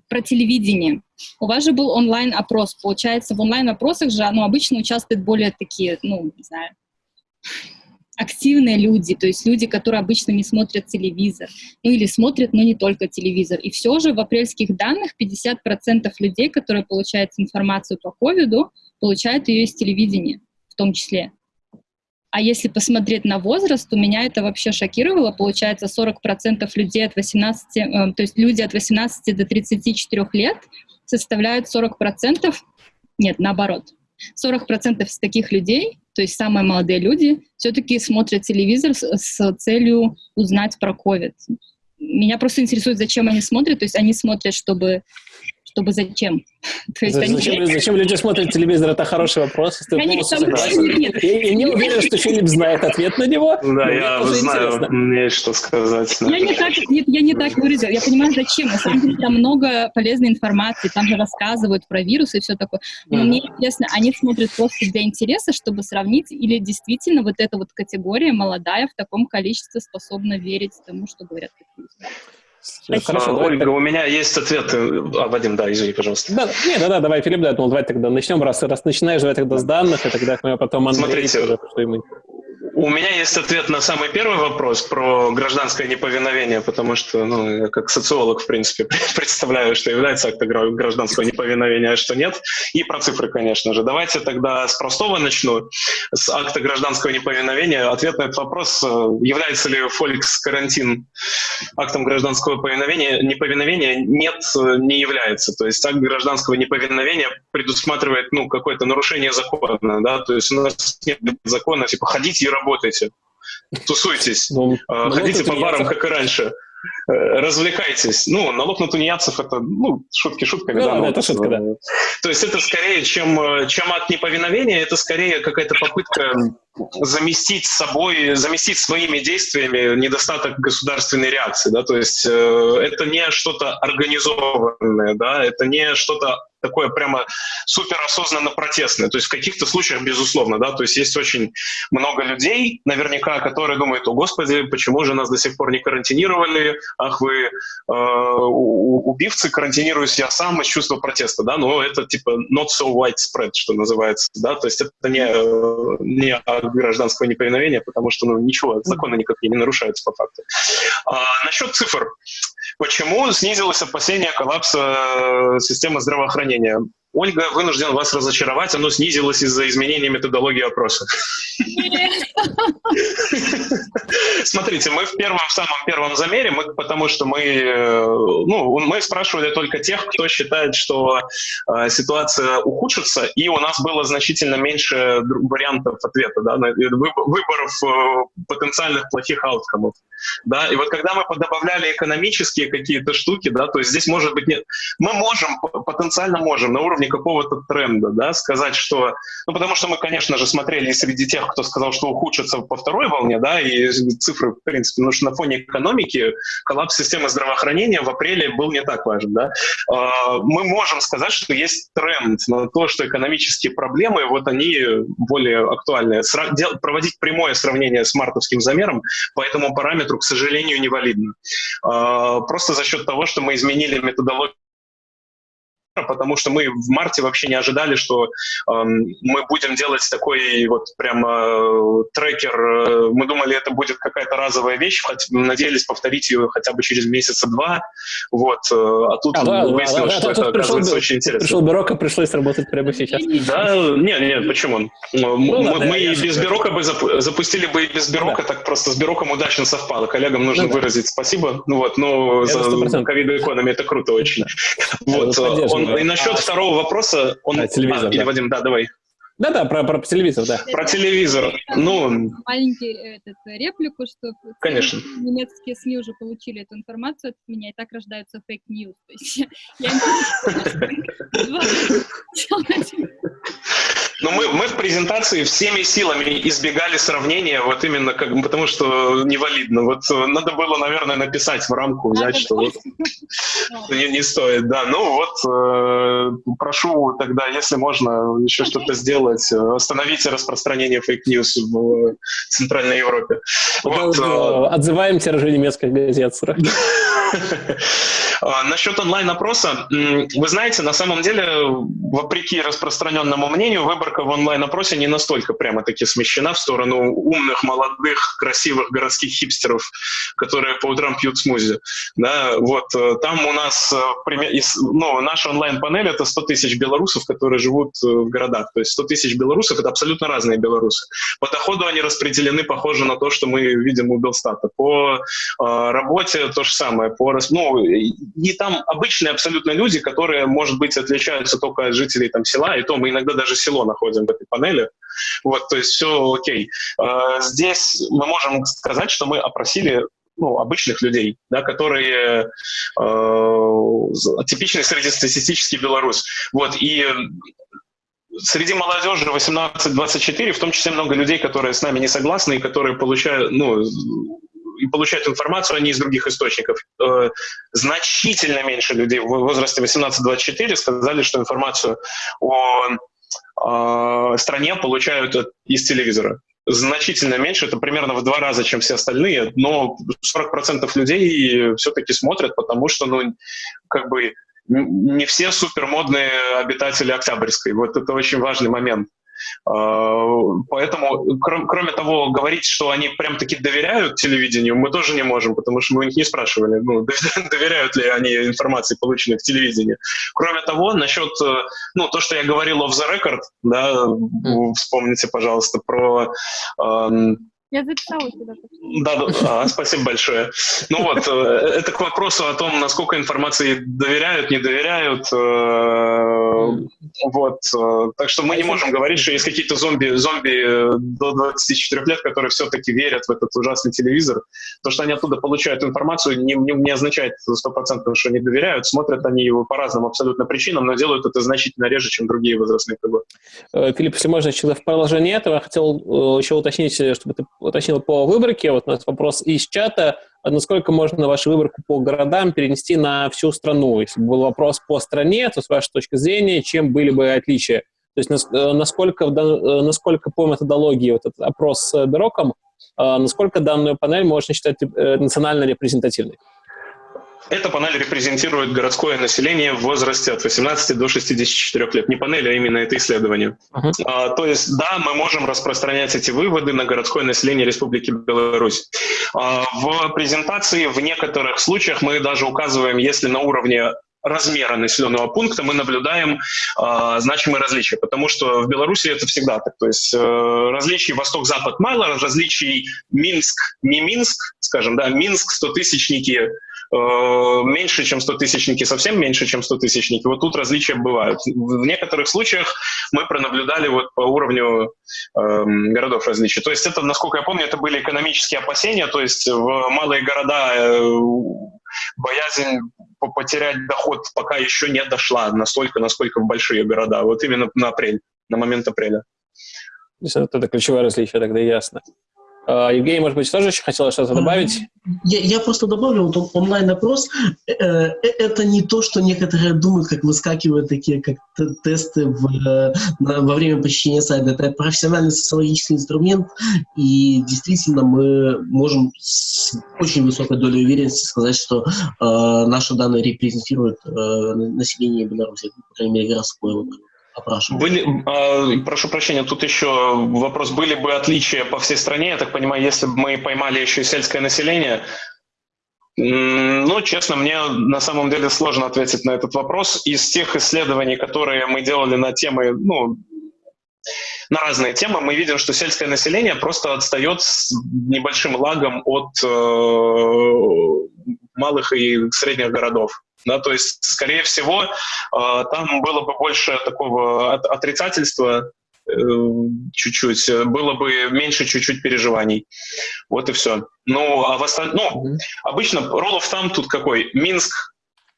про телевидение. У вас же был онлайн-опрос. Получается, в онлайн-опросах же ну, обычно участвуют более такие, ну, не знаю, активные люди, то есть люди, которые обычно не смотрят телевизор, ну или смотрят, но не только телевизор. И все же в апрельских данных 50% людей, которые получают информацию по ковиду, получают ее из телевидения. в том числе. А если посмотреть на возраст, у меня это вообще шокировало. Получается, 40% людей от 18, э, то есть люди от 18 до 34 лет составляют 40%, нет, наоборот, 40% из таких людей, то есть самые молодые люди, все-таки смотрят телевизор с, с целью узнать про COVID. Меня просто интересует, зачем они смотрят. То есть они смотрят, чтобы чтобы зачем? <laughs> То есть зачем, <laughs> они... зачем люди смотрят телевизор? Это хороший вопрос. Я не, нет. Я, я не уверен, что Филипп знает ответ на него. Да, я знаю, интересно. мне что сказать. Я не так, нет, я не так выразил. Я понимаю, зачем. На самом деле там много полезной информации, там же рассказывают про вирусы и все такое. Но мне интересно, они смотрят просто для интереса, чтобы сравнить, или действительно вот эта вот категория молодая в таком количестве способна верить тому, что говорят такие Хорошо, а, Ольга, у меня есть ответ. А, Вадим, да, извини, пожалуйста. Да, нет, да, да, давай, Филипп, да, ну, давай тогда начнем, раз, раз начинаешь, давай тогда с данных, и тогда мы потом Андрей, Смотрите, уже, что ему... У меня есть ответ на самый первый вопрос про гражданское неповиновение, потому что, ну, я как социолог, в принципе, <laughs> представляю, что является актом гражданского неповиновения, а что нет. И про цифры, конечно же. Давайте тогда с простого начну. С акта гражданского неповиновения. Ответ на этот вопрос, э, является ли Фоликс-карантин актом гражданского повиновения, неповиновения? Нет, э, не является. То есть акт гражданского неповиновения предусматривает, ну, какое-то нарушение закона, да, то есть у нас нет закона, типа, ходите и работайте работайте, тусуйтесь, ну, а, ходите по барам, как и раньше э, развлекайтесь. Ну, налог на тунеядцев это, ну, шутки шутками. Да, да, да это шутка, да. То есть это скорее, чем, э, чем акт неповиновения, это скорее какая-то попытка заместить собой, заместить своими действиями недостаток государственной реакции, да, то есть э, это не что-то организованное, да, это не что-то такое прямо суперосознанно протестное. То есть в каких-то случаях, безусловно, да, то есть есть очень много людей, наверняка, которые думают, о господи, почему же нас до сих пор не карантинировали, ах вы э, убивцы, карантинируюсь я сам из чувства протеста, да, но это типа not so widespread, что называется, да, то есть это не, э, не гражданского неповиновения, потому что ну, ничего, законы никакие не нарушаются по факту. А, насчет цифр. Почему снизилось опасение коллапса э, системы здравоохранения? Ольга, вынужден вас разочаровать, оно снизилось из-за изменения методологии опроса. <laughs> Смотрите, мы в первом, в самом первом замере, мы, потому что мы, э, ну, мы спрашивали только тех, кто считает, что э, ситуация ухудшится, и у нас было значительно меньше вариантов ответа, да, выборов э, потенциальных плохих ауткомов. Да, и вот когда мы подобавляли экономические какие-то штуки, да, то есть здесь может быть нет, мы можем, потенциально можем на уровне какого-то тренда, да, сказать, что, ну, потому что мы, конечно же, смотрели среди тех, кто сказал, что ухудшится по второй волне, да, и цифры, в принципе, потому что на фоне экономики коллапс системы здравоохранения в апреле был не так важен, да. А, мы можем сказать, что есть тренд на то, что экономические проблемы, вот они более актуальны. Проводить прямое сравнение с мартовским замером по этому параметру, к сожалению, невалидно. А, просто за счет того, что мы изменили методологию потому что мы в марте вообще не ожидали, что э, мы будем делать такой вот прямо э, трекер. Мы думали, это будет какая-то разовая вещь, хоть, надеялись повторить ее хотя бы через месяца два. Вот. Э, а тут а, да, выяснилось, да, да, что это оказывается пришел, очень интересно. Пришел Бюрока, пришлось работать прямо сейчас. Да, нет, нет, почему? Ну, мы, ладно, мы и без Бюрока бы запустили бы и без Бюрока, да. так просто с Бюроком удачно совпало. Коллегам нужно ну, выразить спасибо. Ну вот, но за ковид экономи это круто очень. Вот, он и насчет а, второго вопроса, он... А, телевизор, а, да. Или, Вадим, да, давай. Да-да, про, про телевизор, да. Про телевизор. Ну, маленький этот, реплику, что Конечно. немецкие СМИ уже получили эту информацию от меня, и так рождаются fake news. <laughs> <laughs> Но мы, мы в презентации всеми силами избегали сравнения, вот именно как, потому что невалидно. Вот э, надо было, наверное, написать в рамку, взять, что вот <laughs> не, не стоит. Да, ну вот э, прошу тогда, если можно, еще что-то сделать, э, остановите распространение fake news в Центральной Европе. Вот, э, Отзываем тиражи немецких газет. <laughs> А, насчет онлайн-опроса, вы знаете, на самом деле, вопреки распространенному мнению, выборка в онлайн-опросе не настолько прямо-таки смещена в сторону умных, молодых, красивых городских хипстеров, которые по утрам пьют смузи. Да, вот, э, там у нас, э, ну, наша онлайн-панель — это 100 тысяч белорусов, которые живут э, в городах. То есть 100 тысяч белорусов — это абсолютно разные белорусы. По доходу они распределены, похоже на то, что мы видим у Белстата. По работе то же самое. По, ну, и там обычные абсолютно люди, которые, может быть, отличаются только от жителей там, села, и то мы иногда даже село находим в этой панели. Вот, то есть все окей. Э, здесь мы можем сказать, что мы опросили ну, обычных людей, да, которые э, типичный среднестатистический белорус. Вот, и среди молодежи 18-24, в том числе много людей, которые с нами не согласны и которые получают, ну, и получают информацию они из других источников. Э, значительно меньше людей в возрасте 18-24 сказали, что информацию о э, стране получают из телевизора. Значительно меньше, это примерно в два раза, чем все остальные, но 40% людей все-таки смотрят, потому что, ну, как бы не все супермодные обитатели Октябрьской. Вот это очень важный момент. А, поэтому, кроме того, говорить, что они прям-таки доверяют телевидению, мы тоже не можем, потому что мы у них не спрашивали, ну, <laughs> доверяют ли они информации, полученной в телевидении. Кроме того, насчет, э, ну, то, что я говорил off the record, да, вспомните, пожалуйста, про я записала тебя. Да, да а, спасибо большое. Ну вот, э, это к вопросу о том, насколько информации доверяют, не доверяют. Э, вот. Э, так что мы не можем говорить, что есть какие-то зомби, зомби до 24 лет, которые все-таки верят в этот ужасный телевизор. То, что они оттуда получают информацию, не, не, не означает 100%, что они доверяют. Смотрят они его по разным абсолютно причинам, но делают это значительно реже, чем другие возрастные круги. Филипп, если можно, в продолжение этого, я хотел еще уточнить, чтобы ты уточнил по выборке. Вот у нас вопрос из чата. Насколько можно вашу выборку по городам перенести на всю страну? Если был вопрос по стране, то с вашей точки зрения, чем были бы отличия? То есть э, насколько, э, насколько по методологии вот этот опрос с Бероком, э, насколько данную панель можно считать национально репрезентативной? Эта панель репрезентирует городское население в возрасте от 18 до 64 лет. Не панель, а именно это исследование. Uh-huh. А, то есть, да, мы можем распространять эти выводы на городское население Республики Беларусь. А, в презентации в некоторых случаях мы даже указываем, если на уровне размера населенного пункта мы наблюдаем э, значимые различия, потому что в Беларуси это всегда так. То есть э, различий восток-запад мало, различий Минск, не Минск, скажем, да, Минск, стотысячники Э, меньше, чем 100-тысячники, совсем меньше, чем 100-тысячники. Вот тут различия бывают. В некоторых случаях мы пронаблюдали вот по уровню э, городов различия. То есть это, насколько я помню, это были экономические опасения, то есть в малые города э, боязнь потерять доход пока еще не дошла настолько, насколько в большие города. Вот именно на апрель, на момент апреля. Это ключевое различие, тогда ясно. А, Евгений, может быть, тоже еще хотела что-то добавить? Я, я просто добавлю, вот онлайн-опрос э, э, это не то, что некоторые думают, как выскакивают такие как тесты в, э, на, во время посещения сайта. Это профессиональный социологический инструмент, и действительно мы можем с очень высокой долей уверенности сказать, что э, наши данные репрезентируют население Беларуси, по крайней мере, городское. Были, э, прошу прощения, тут еще вопрос, были бы отличия по всей стране, я так понимаю, если бы мы поймали еще и сельское население, ну, честно, мне на самом деле сложно ответить на этот вопрос. Из тех исследований, которые мы делали на темы, ну, на разные темы, мы видим, что сельское население просто отстает с небольшим лагом от э, малых и средних городов. Да, то есть, скорее всего, э, там было бы больше такого отрицательства, э, чуть-чуть, было бы меньше чуть-чуть переживаний. Вот и все. Ну, а в остальном, ну, обычно rule of thumb тут какой? Минск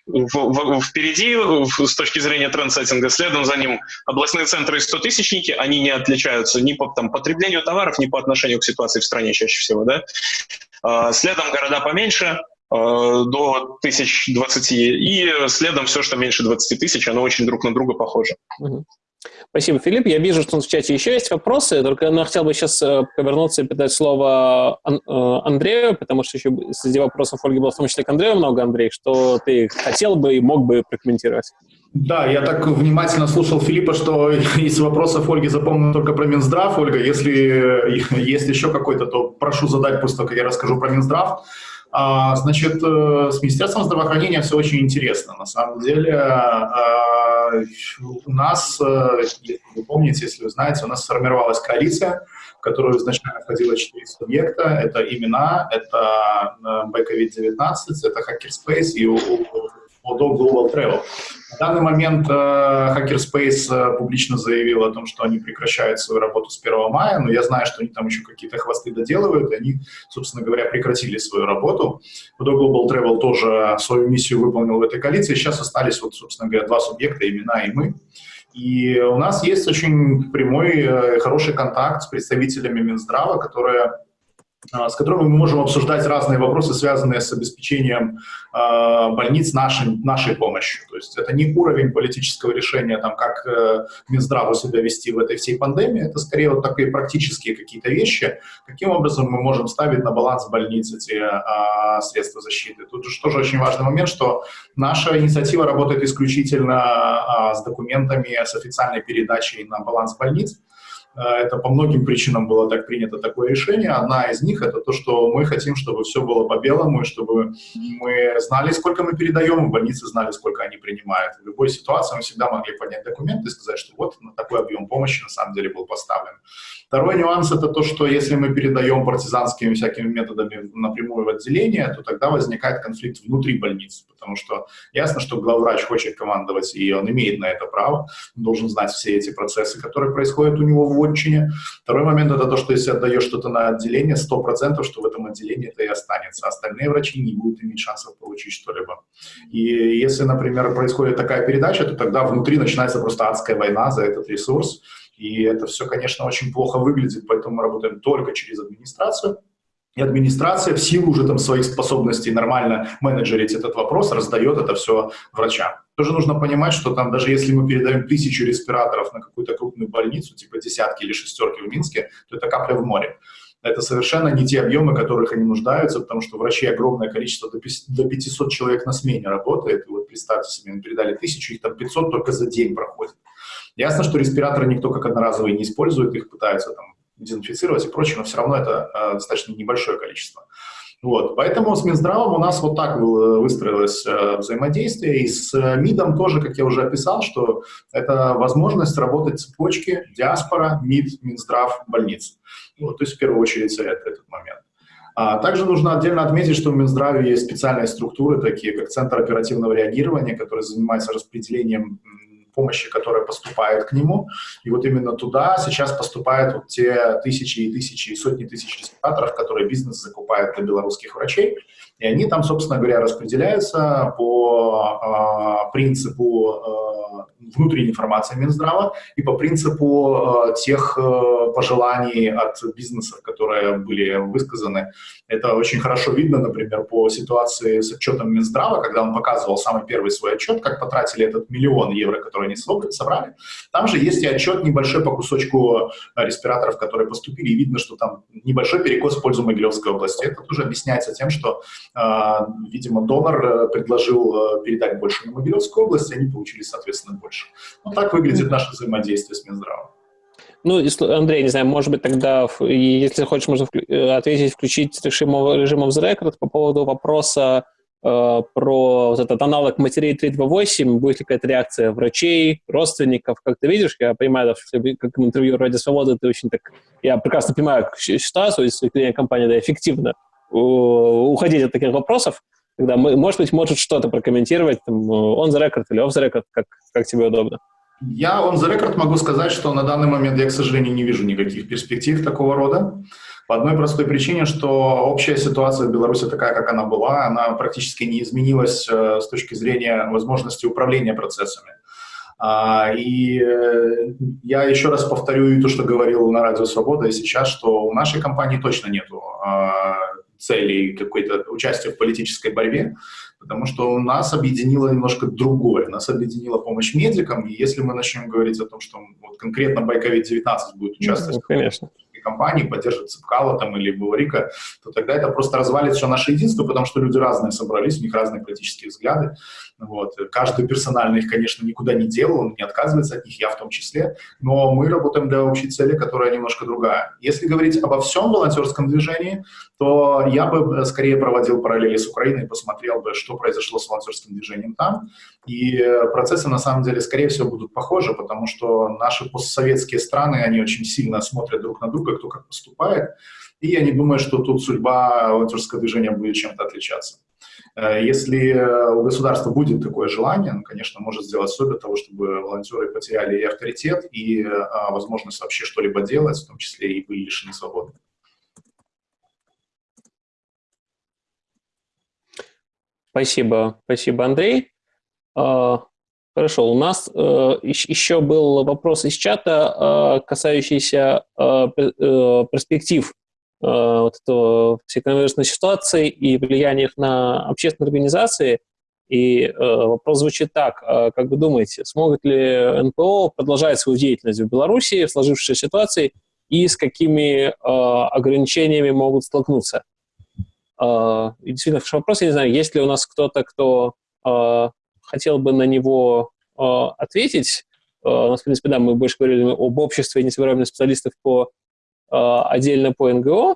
в, в, впереди в, с точки зрения трендсеттинга, следом за ним областные центры и 100-тысячники, они не отличаются ни по там, потреблению товаров, ни по отношению к ситуации в стране чаще всего. Да? А, следом города поменьше, Э, до тысяч двадцати, и следом все, что меньше 20 тысяч, оно очень друг на друга похоже. Спасибо, Филипп. Я вижу, что в чате еще есть вопросы, только я хотел бы сейчас э, повернуться и передать слово э, Андрею, потому что еще среди вопросов Ольги было в том числе к Андрею много, Андрей, что ты хотел бы и мог бы прокомментировать. Да, я так внимательно слушал Филиппа, что <laughs> из вопросов Ольги запомнил только про Минздрав. Ольга, если <laughs> есть еще какой-то, то прошу задать, пусть только я расскажу про Минздрав. А, значит, э, с Министерством здравоохранения все очень интересно. На самом деле а, у нас, э, если вы помните, если вы знаете, у нас сформировалась коалиция, в которую изначально входило четыре субъекта. Это имена, это COVID-19, э, это Hackerspace и Odo Global Travel. На данный момент э, Hackerspace э, публично заявил о том, что они прекращают свою работу с 1 мая, но я знаю, что они там еще какие-то хвосты доделывают, и они, собственно говоря, прекратили свою работу. Odo Global Travel тоже свою миссию выполнил в этой коалиции. Сейчас остались, вот, собственно говоря, два субъекта, имена и мы. И у нас есть очень прямой, э, хороший контакт с представителями Минздрава, которые с которыми мы можем обсуждать разные вопросы, связанные с обеспечением э, больниц нашей, нашей помощью. То есть это не уровень политического решения, там, как э, Минздраву себя вести в этой всей пандемии, это скорее вот такие практические какие-то вещи, каким образом мы можем ставить на баланс больниц эти э, средства защиты. Тут же тоже очень важный момент, что наша инициатива работает исключительно э, с документами, с официальной передачей на баланс больниц, это по многим причинам было так принято такое решение. Одна из них это то, что мы хотим, чтобы все было по-белому, и чтобы мы знали, сколько мы передаем, и больницы знали, сколько они принимают. В любой ситуации мы всегда могли поднять документы и сказать, что вот на такой объем помощи на самом деле был поставлен. Второй нюанс это то, что если мы передаем партизанскими всякими методами напрямую в отделение, то тогда возникает конфликт внутри больницы, потому что ясно, что главврач хочет командовать, и он имеет на это право, он должен знать все эти процессы, которые происходят у него в отчине. Второй момент это то, что если отдаешь что-то на отделение, 100%, что в этом отделении это и останется. Остальные врачи не будут иметь шансов получить что-либо. И если, например, происходит такая передача, то тогда внутри начинается просто адская война за этот ресурс, и это все, конечно, очень плохо выглядит, поэтому мы работаем только через администрацию. И администрация в силу уже там своих способностей нормально менеджерить этот вопрос раздает это все врачам. Тоже нужно понимать, что там даже если мы передаем тысячу респираторов на какую-то крупную больницу, типа десятки или шестерки в Минске, то это капля в море. Это совершенно не те объемы, которых они нуждаются, потому что врачей огромное количество, до 500 человек на смене работает. И вот представьте себе, мы передали тысячу, их там 500 только за день проходит. Ясно, что респираторы никто как одноразовые не использует, их пытаются там дезинфицировать и прочее, но все равно это э, достаточно небольшое количество. Вот, поэтому с Минздравом у нас вот так выстроилось э, взаимодействие, и с э, МИДом тоже, как я уже описал, что это возможность работать цепочки диаспора, МИД, Минздрав, больниц. Вот, то есть в первую очередь это, этот момент. А также нужно отдельно отметить, что в Минздраве есть специальные структуры, такие как Центр оперативного реагирования, который занимается распределением помощи, которая поступает к нему. И вот именно туда сейчас поступают вот те тысячи и тысячи и сотни тысяч респираторов, которые бизнес закупает для белорусских врачей. И они там, собственно говоря, распределяются по э, принципу э, внутренней информации Минздрава и по принципу э, тех пожеланий от бизнесов, которые были высказаны. Это очень хорошо видно, например, по ситуации с отчетом Минздрава, когда он показывал самый первый свой отчет, как потратили этот миллион евро, который они собрали. Там же есть и отчет небольшой по кусочку респираторов, которые поступили, и видно, что там небольшой перекос в пользу Могилевской области. Это тоже объясняется тем, что а, видимо, донор э, предложил э, передать больше на Могилевскую область, и они получили, соответственно, больше. Вот так выглядит наше взаимодействие с Минздравом. Ну, Андрей, не знаю, может быть, тогда, если хочешь, можно э, ответить, включить режим, режим of the record по поводу вопроса э, про вот этот аналог матерей 328, будет ли какая-то реакция врачей, родственников, как ты видишь, я понимаю, что как интервью «Ради свободы» ты очень так, я прекрасно понимаю ситуацию, если компания да, эффективно уходить от таких вопросов, когда, мы, может быть, может что-то прокомментировать, там, on the record или off the record, как, как тебе удобно. Я on the record могу сказать, что на данный момент я, к сожалению, не вижу никаких перспектив такого рода. По одной простой причине, что общая ситуация в Беларуси такая, как она была, она практически не изменилась э, с точки зрения возможности управления процессами. А, и э, я еще раз повторю то, что говорил на Радио Свобода и сейчас, что у нашей компании точно нету цели и какое-то участие в политической борьбе, потому что у нас объединило немножко другое. Нас объединила помощь медикам, и если мы начнем говорить о том, что вот конкретно Байковид-19 будет участвовать ну, конечно компании, поддерживать Цепкала там или Булрика, то тогда это просто развалит все наше единство, потому что люди разные собрались, у них разные политические взгляды. Вот. Каждый персонально их, конечно, никуда не делал, он не отказывается от них, я в том числе, но мы работаем для общей цели, которая немножко другая. Если говорить обо всем волонтерском движении, то я бы скорее проводил параллели с Украиной, посмотрел бы, что произошло с волонтерским движением там. И процессы, на самом деле, скорее всего, будут похожи, потому что наши постсоветские страны, они очень сильно смотрят друг на друга, кто как поступает. И я не думаю, что тут судьба волонтерского движения будет чем-то отличаться. Э, если у государства будет такое желание, оно, конечно, может сделать все для того, чтобы волонтеры потеряли и авторитет, и а, возможность вообще что-либо делать, в том числе и были лишены свободы. Спасибо, спасибо, Андрей. А, хорошо, у нас э, еще был вопрос из чата, э, касающийся перспектив Э, вот этого всей коронавирусной ситуации и влияния на общественные организации. И э, вопрос звучит так. Э, как вы думаете, смогут ли НПО продолжать свою деятельность в Беларуси в сложившейся ситуации и с какими э, ограничениями могут столкнуться? Э, действительно, хороший вопрос. Я не знаю, есть ли у нас кто-то, кто э, хотел бы на него э, ответить. Э, у нас, в принципе, да, мы больше говорили об обществе несовершенных специалистов по Э, отдельно по НГО.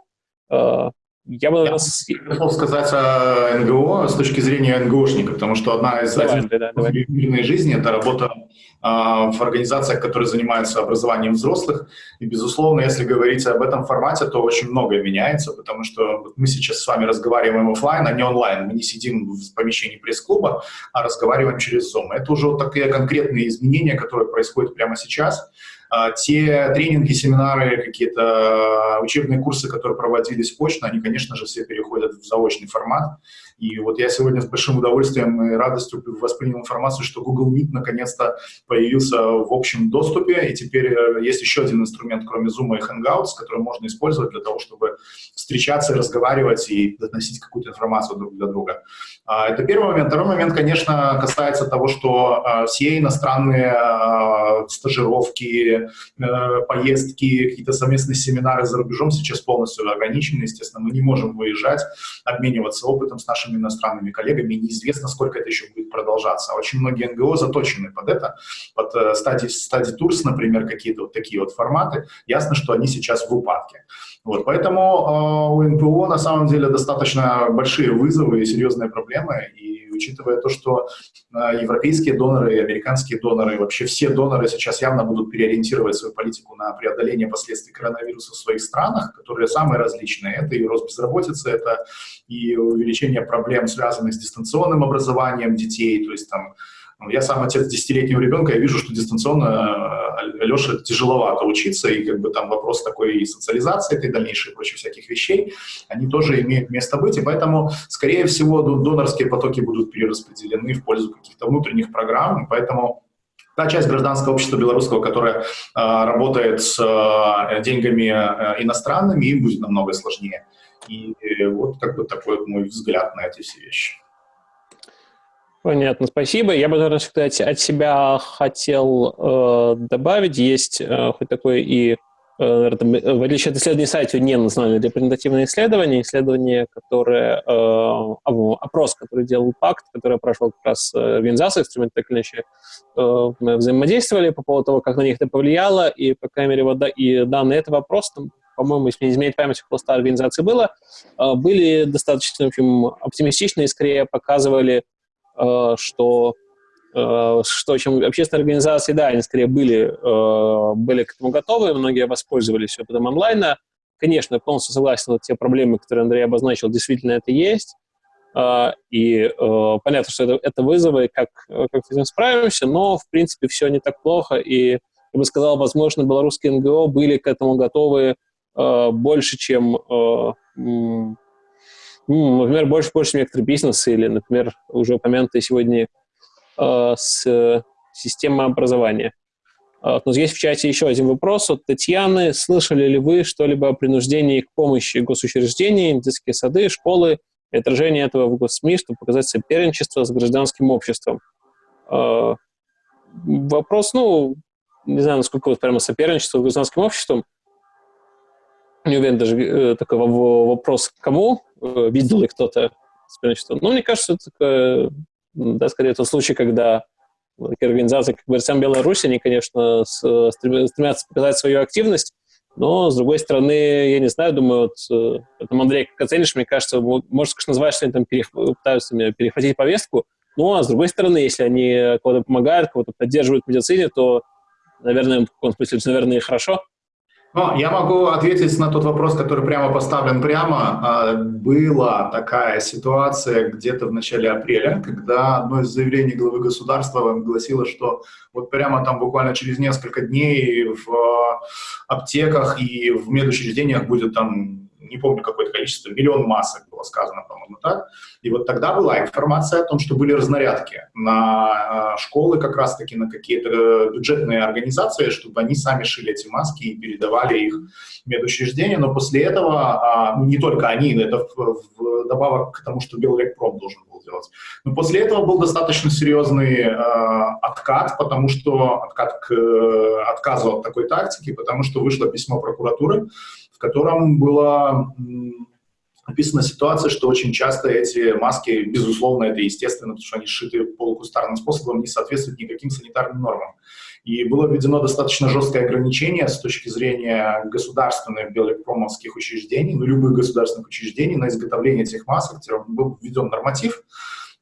Э, я бы, наверное... Я хотел сказать о НГО с точки зрения НГОшника, потому что одна из давай, да, давай. мирной жизни – это работа а, в организациях, которые занимаются образованием взрослых. И, безусловно, если говорить об этом формате, то очень многое меняется, потому что мы сейчас с вами разговариваем офлайн, а не онлайн. Мы не сидим в помещении пресс-клуба, а разговариваем через Zoom. Это уже вот такие конкретные изменения, которые происходят прямо сейчас. А, те тренинги, семинары, какие-то а, учебные курсы, которые проводились очно, они, конечно же, все переходят в заочный формат. И вот я сегодня с большим удовольствием и радостью воспринял информацию, что Google Meet наконец-то появился в общем доступе, и теперь э, есть еще один инструмент, кроме Zoom и Hangouts, который можно использовать для того, чтобы встречаться разговаривать и доносить какую-то информацию друг для друга. А, это первый момент. Второй момент, конечно, касается того, что а, все иностранные а, стажировки, э, поездки, какие-то совместные семинары за рубежом сейчас полностью ограничены. Естественно, мы не можем выезжать, обмениваться опытом с нашими иностранными коллегами. Неизвестно, сколько это еще будет продолжаться. Очень многие НГО заточены под это, под стадии, стадии турс, например, какие-то вот такие вот форматы. Ясно, что они сейчас в упадке. Вот, поэтому э, у НПО на самом деле достаточно большие вызовы и серьезные проблемы. И учитывая то, что э, европейские доноры и американские доноры, вообще все доноры сейчас явно будут переориентировать свою политику на преодоление последствий коронавируса в своих странах, которые самые различные. Это и рост безработицы, это и увеличение проблем, связанных с дистанционным образованием детей, то есть там я сам отец десятилетнего ребенка, я вижу, что дистанционно э, Леше тяжеловато учиться, и как бы там вопрос такой и социализации, и дальнейшей прочих всяких вещей, они тоже имеют место быть, и поэтому, скорее всего, донорские потоки будут перераспределены в пользу каких-то внутренних программ, поэтому та часть гражданского общества белорусского, которая э, работает с э, деньгами э, иностранными, им будет намного сложнее. И э, вот как бы такой вот мой взгляд на эти все вещи. Понятно, спасибо. Я бы, наверное, сказать, от себя хотел э, добавить. Есть э, хоть такое и, э, э, в отличие от исследований сайта, не национальное репрезентативное исследование, исследование, которое, э, опрос, который делал ПАКТ, который прошел как раз э, организации, инструменты так или иначе э, мы взаимодействовали по поводу того, как на них это повлияло, и, по крайней мере, вот, да, и данные этого опроса, по-моему, если не изменять память, около 100 организаций было, э, были достаточно, в общем, оптимистичны и скорее показывали Э, что э, что чем общественные организации, да, они скорее были, э, были к этому готовы, многие воспользовались опытом онлайна. Конечно, полностью согласен, вот те проблемы, которые Андрей обозначил, действительно это есть. И понятно, что это, это вызовы, как, как с этим справимся, но, в принципе, все не так плохо. И, я бы сказал, возможно, белорусские НГО были к этому готовы больше, чем например, больше, больше некоторые бизнесы или, например, уже упомянутые сегодня э, с система образования. Вот, но есть в чате еще один вопрос от Татьяны. Слышали ли вы что-либо о принуждении к помощи госучреждений, детские сады, школы и отражение этого в госсми, чтобы показать соперничество с гражданским обществом? Э, вопрос, ну, не знаю, насколько вот прямо соперничество с гражданским обществом. Не уверен даже э, такой вопрос, кому э, видел ли кто-то соперничество. Но мне кажется, это да, скорее тот случай, когда такие организации, как БРСМ Беларусь, они, конечно, стремятся показать свою активность, но, с другой стороны, я не знаю, думаю, вот, э, это, Андрей, как оценишь, мне кажется, может, конечно, назвать, что они там перех... пытаются перехватить повестку, ну, а с другой стороны, если они кого-то помогают, кого-то поддерживают в медицине, то, наверное, в каком смысле, наверное, и хорошо. Ну, я могу ответить на тот вопрос, который прямо поставлен прямо. А, была такая ситуация где-то в начале апреля, когда одно из заявлений главы государства гласило, что вот прямо там буквально через несколько дней в аптеках и в медучреждениях будет там не помню какое-то количество, миллион масок было сказано, по-моему, так. И вот тогда была информация о том, что были разнарядки на э, школы, как раз-таки на какие-то бюджетные организации, чтобы они сами шили эти маски и передавали их в медучреждения. Но после этого, а, ну, не только они, это добавок к тому, что Белрекпром должен был делать. Но после этого был достаточно серьезный э, откат, потому что откат к э, отказу от такой тактики, потому что вышло письмо прокуратуры, котором была описана ситуация, что очень часто эти маски, безусловно, это естественно, потому что они сшиты полукустарным способом, не соответствуют никаким санитарным нормам. И было введено достаточно жесткое ограничение с точки зрения государственных биоэлектромовских учреждений, ну, любых государственных учреждений на изготовление этих масок, был введен норматив,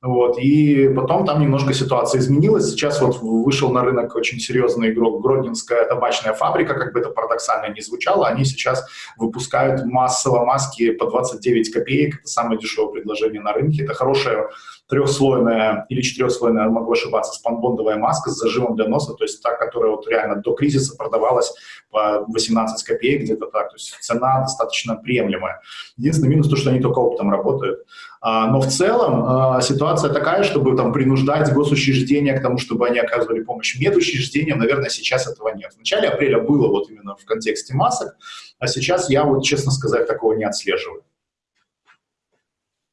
вот, и потом там немножко ситуация изменилась. Сейчас вот вышел на рынок очень серьезный игрок Гродненская табачная фабрика, как бы это парадоксально не звучало. Они сейчас выпускают массово маски по 29 копеек. Это самое дешевое предложение на рынке. Это хорошая трехслойная или четырехслойная, могу ошибаться, спанбондовая маска с зажимом для носа, то есть та, которая вот реально до кризиса продавалась по 18 копеек где-то так, то есть цена достаточно приемлемая. Единственный минус то, что они только оптом работают. А, но в целом а, ситуация такая, чтобы там принуждать госучреждения к тому, чтобы они оказывали помощь медучреждениям, наверное, сейчас этого нет. В начале апреля было вот именно в контексте масок, а сейчас я вот, честно сказать, такого не отслеживаю.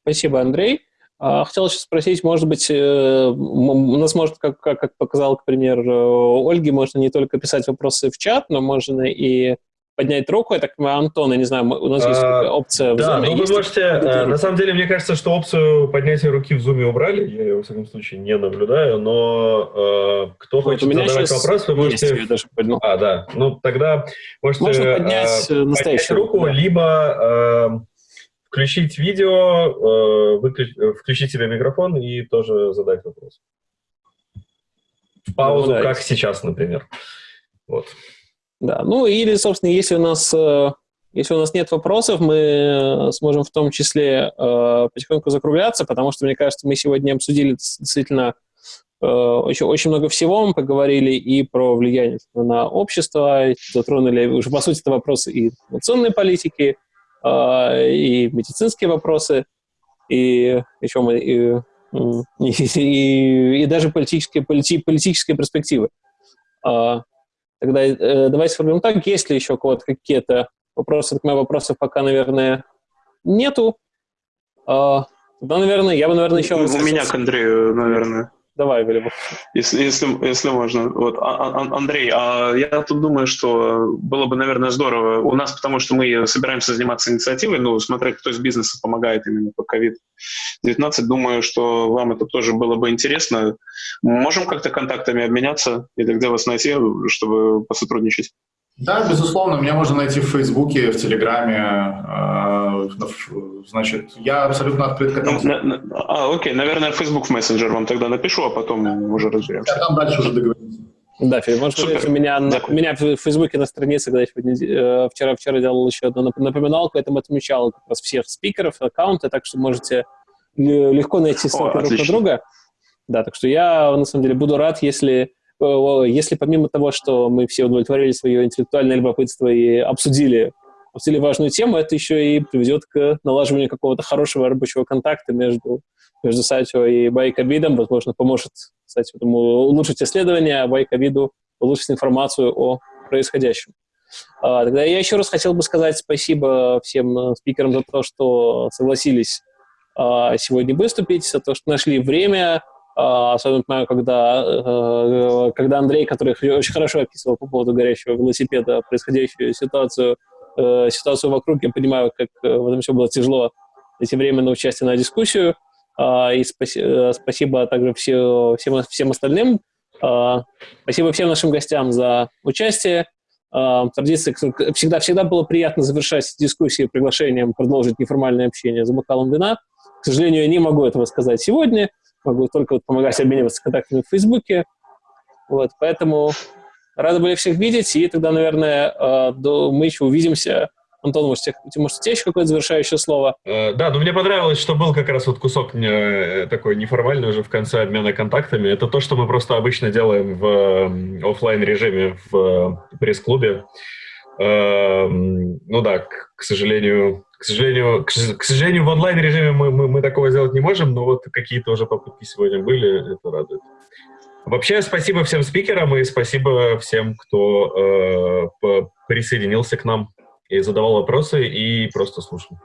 Спасибо, Андрей. А, хотел сейчас спросить, может быть, э, у нас может, как, как, как показал, к примеру, Ольги, можно не только писать вопросы в чат, но можно и поднять руку. Я так понимаю, Антон, я не знаю, у нас есть а, опция в Да, Zoom, ну вы можете... А, на самом деле, мне кажется, что опцию поднятия руки в Zoom убрали. Я ее, во всяком случае, не наблюдаю, но э, кто вот хочет задавать вопрос, вы можете... Есть, даже А, да. Ну, тогда можете Можно поднять, э, поднять руку, да. либо... Э, включить видео, э, выключ... включить себе микрофон и тоже задать вопрос. В паузу, да, как сейчас, например. Вот. Да, ну или, собственно, если у нас, э, если у нас нет вопросов, мы сможем в том числе э, потихоньку закругляться, потому что, мне кажется, мы сегодня обсудили действительно очень, очень много всего. Мы поговорили и про влияние на общество, затронули уже, по сути, это вопросы и информационной политики, и медицинские вопросы, и еще мы, и, <laughs> и, и, даже политические, полити, политические перспективы. А, тогда э, давайте сформулируем так, есть ли еще кого-то какие-то вопросы? Так, вопросов пока, наверное, нету. А, тогда, наверное, я бы, наверное, еще... У меня к Андрею, наверное. Давай, Валерий. Если, если, если можно. Вот. А, а, Андрей, а я тут думаю, что было бы, наверное, здорово у нас, потому что мы собираемся заниматься инициативой, ну, смотреть, кто из бизнеса помогает именно по COVID-19. Думаю, что вам это тоже было бы интересно. Можем как-то контактами обменяться или где вас найти, чтобы посотрудничать? Да, безусловно, меня можно найти в Фейсбуке, в Телеграме. Э, значит, я абсолютно открыт к этому. А, окей, наверное, Facebook в мессенджер вам тогда напишу, а потом уже разберемся. А там дальше уже договоримся. Да, Филипп, может, Супер. у меня, на, у меня в Фейсбуке на странице, когда я вчера-вчера делал еще одну напоминалку, этому отмечал как раз всех спикеров, аккаунты, так что можете легко найти ссылку друг на друга. Да, так что я, на самом деле, буду рад, если если помимо того, что мы все удовлетворили свое интеллектуальное любопытство и обсудили, обсудили важную тему, это еще и приведет к налаживанию какого-то хорошего рабочего контакта между, между Сатио и Байковидом, возможно, поможет, этому улучшить исследования, а Байковиду улучшить информацию о происходящем. А, тогда я еще раз хотел бы сказать спасибо всем э, спикерам за то, что согласились а, сегодня выступить, за то, что нашли время, особенно понимаю, когда, э, когда Андрей, который очень хорошо описывал по поводу горящего велосипеда происходящую ситуацию, э, ситуацию вокруг, я понимаю, как в этом все было тяжело найти время на участие на дискуссию. И спасибо также все, всем, всем остальным. Спасибо всем нашим гостям за участие. Традиция всегда, всегда было приятно завершать дискуссии приглашением продолжить неформальное общение за бокалом вина. К сожалению, я не могу этого сказать сегодня. Могу только вот помогать обмениваться контактами в Фейсбуке. Вот, поэтому рады были всех видеть. И тогда, наверное, а, мы еще увидимся Антон, может, может у тебя еще какое-то завершающее слово? Э, да, но мне понравилось, что был как раз вот кусок э, такой неформальный уже в конце обмена контактами. Это то, что мы просто обычно делаем в офлайн режиме в пресс-клубе. Эм, ну да, к, сожалению, к сожалению, к, сожалению, в онлайн режиме мы, мы, мы такого сделать не можем, но вот какие-то уже попытки сегодня были, это радует. Вообще, спасибо всем спикерам и спасибо всем, кто э, присоединился к нам и задавал вопросы, и просто слушал.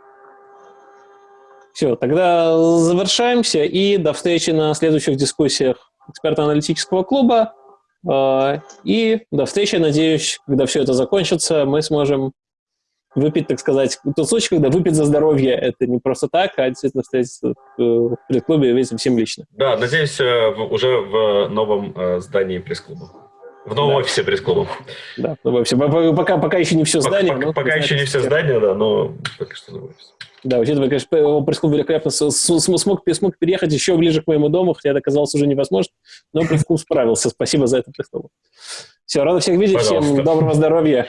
Все, тогда завершаемся, и до встречи на следующих дискуссиях эксперто-аналитического клуба. А, и до встречи, надеюсь, когда все это закончится, мы сможем выпить, так сказать, тот случай, когда выпить за здоровье, это не просто так, а действительно встретиться в пресс-клубе и увидеться всем лично. Да, надеюсь, э, уже в новом э, здании пресс-клуба. В новом да. офисе пресс-клуба. Да, в новом офисе. Пока, пока еще не все здание. Пока, пока еще не все здание, да, но пока что новый офис. Да, учитывая, конечно, пресс-клуб великолепно смог, смог переехать еще ближе к моему дому, хотя это оказалось уже невозможно, но пресс-клуб справился. Спасибо за это пресс-клуб. Все, рада всех видеть, Пожалуйста. всем доброго здоровья.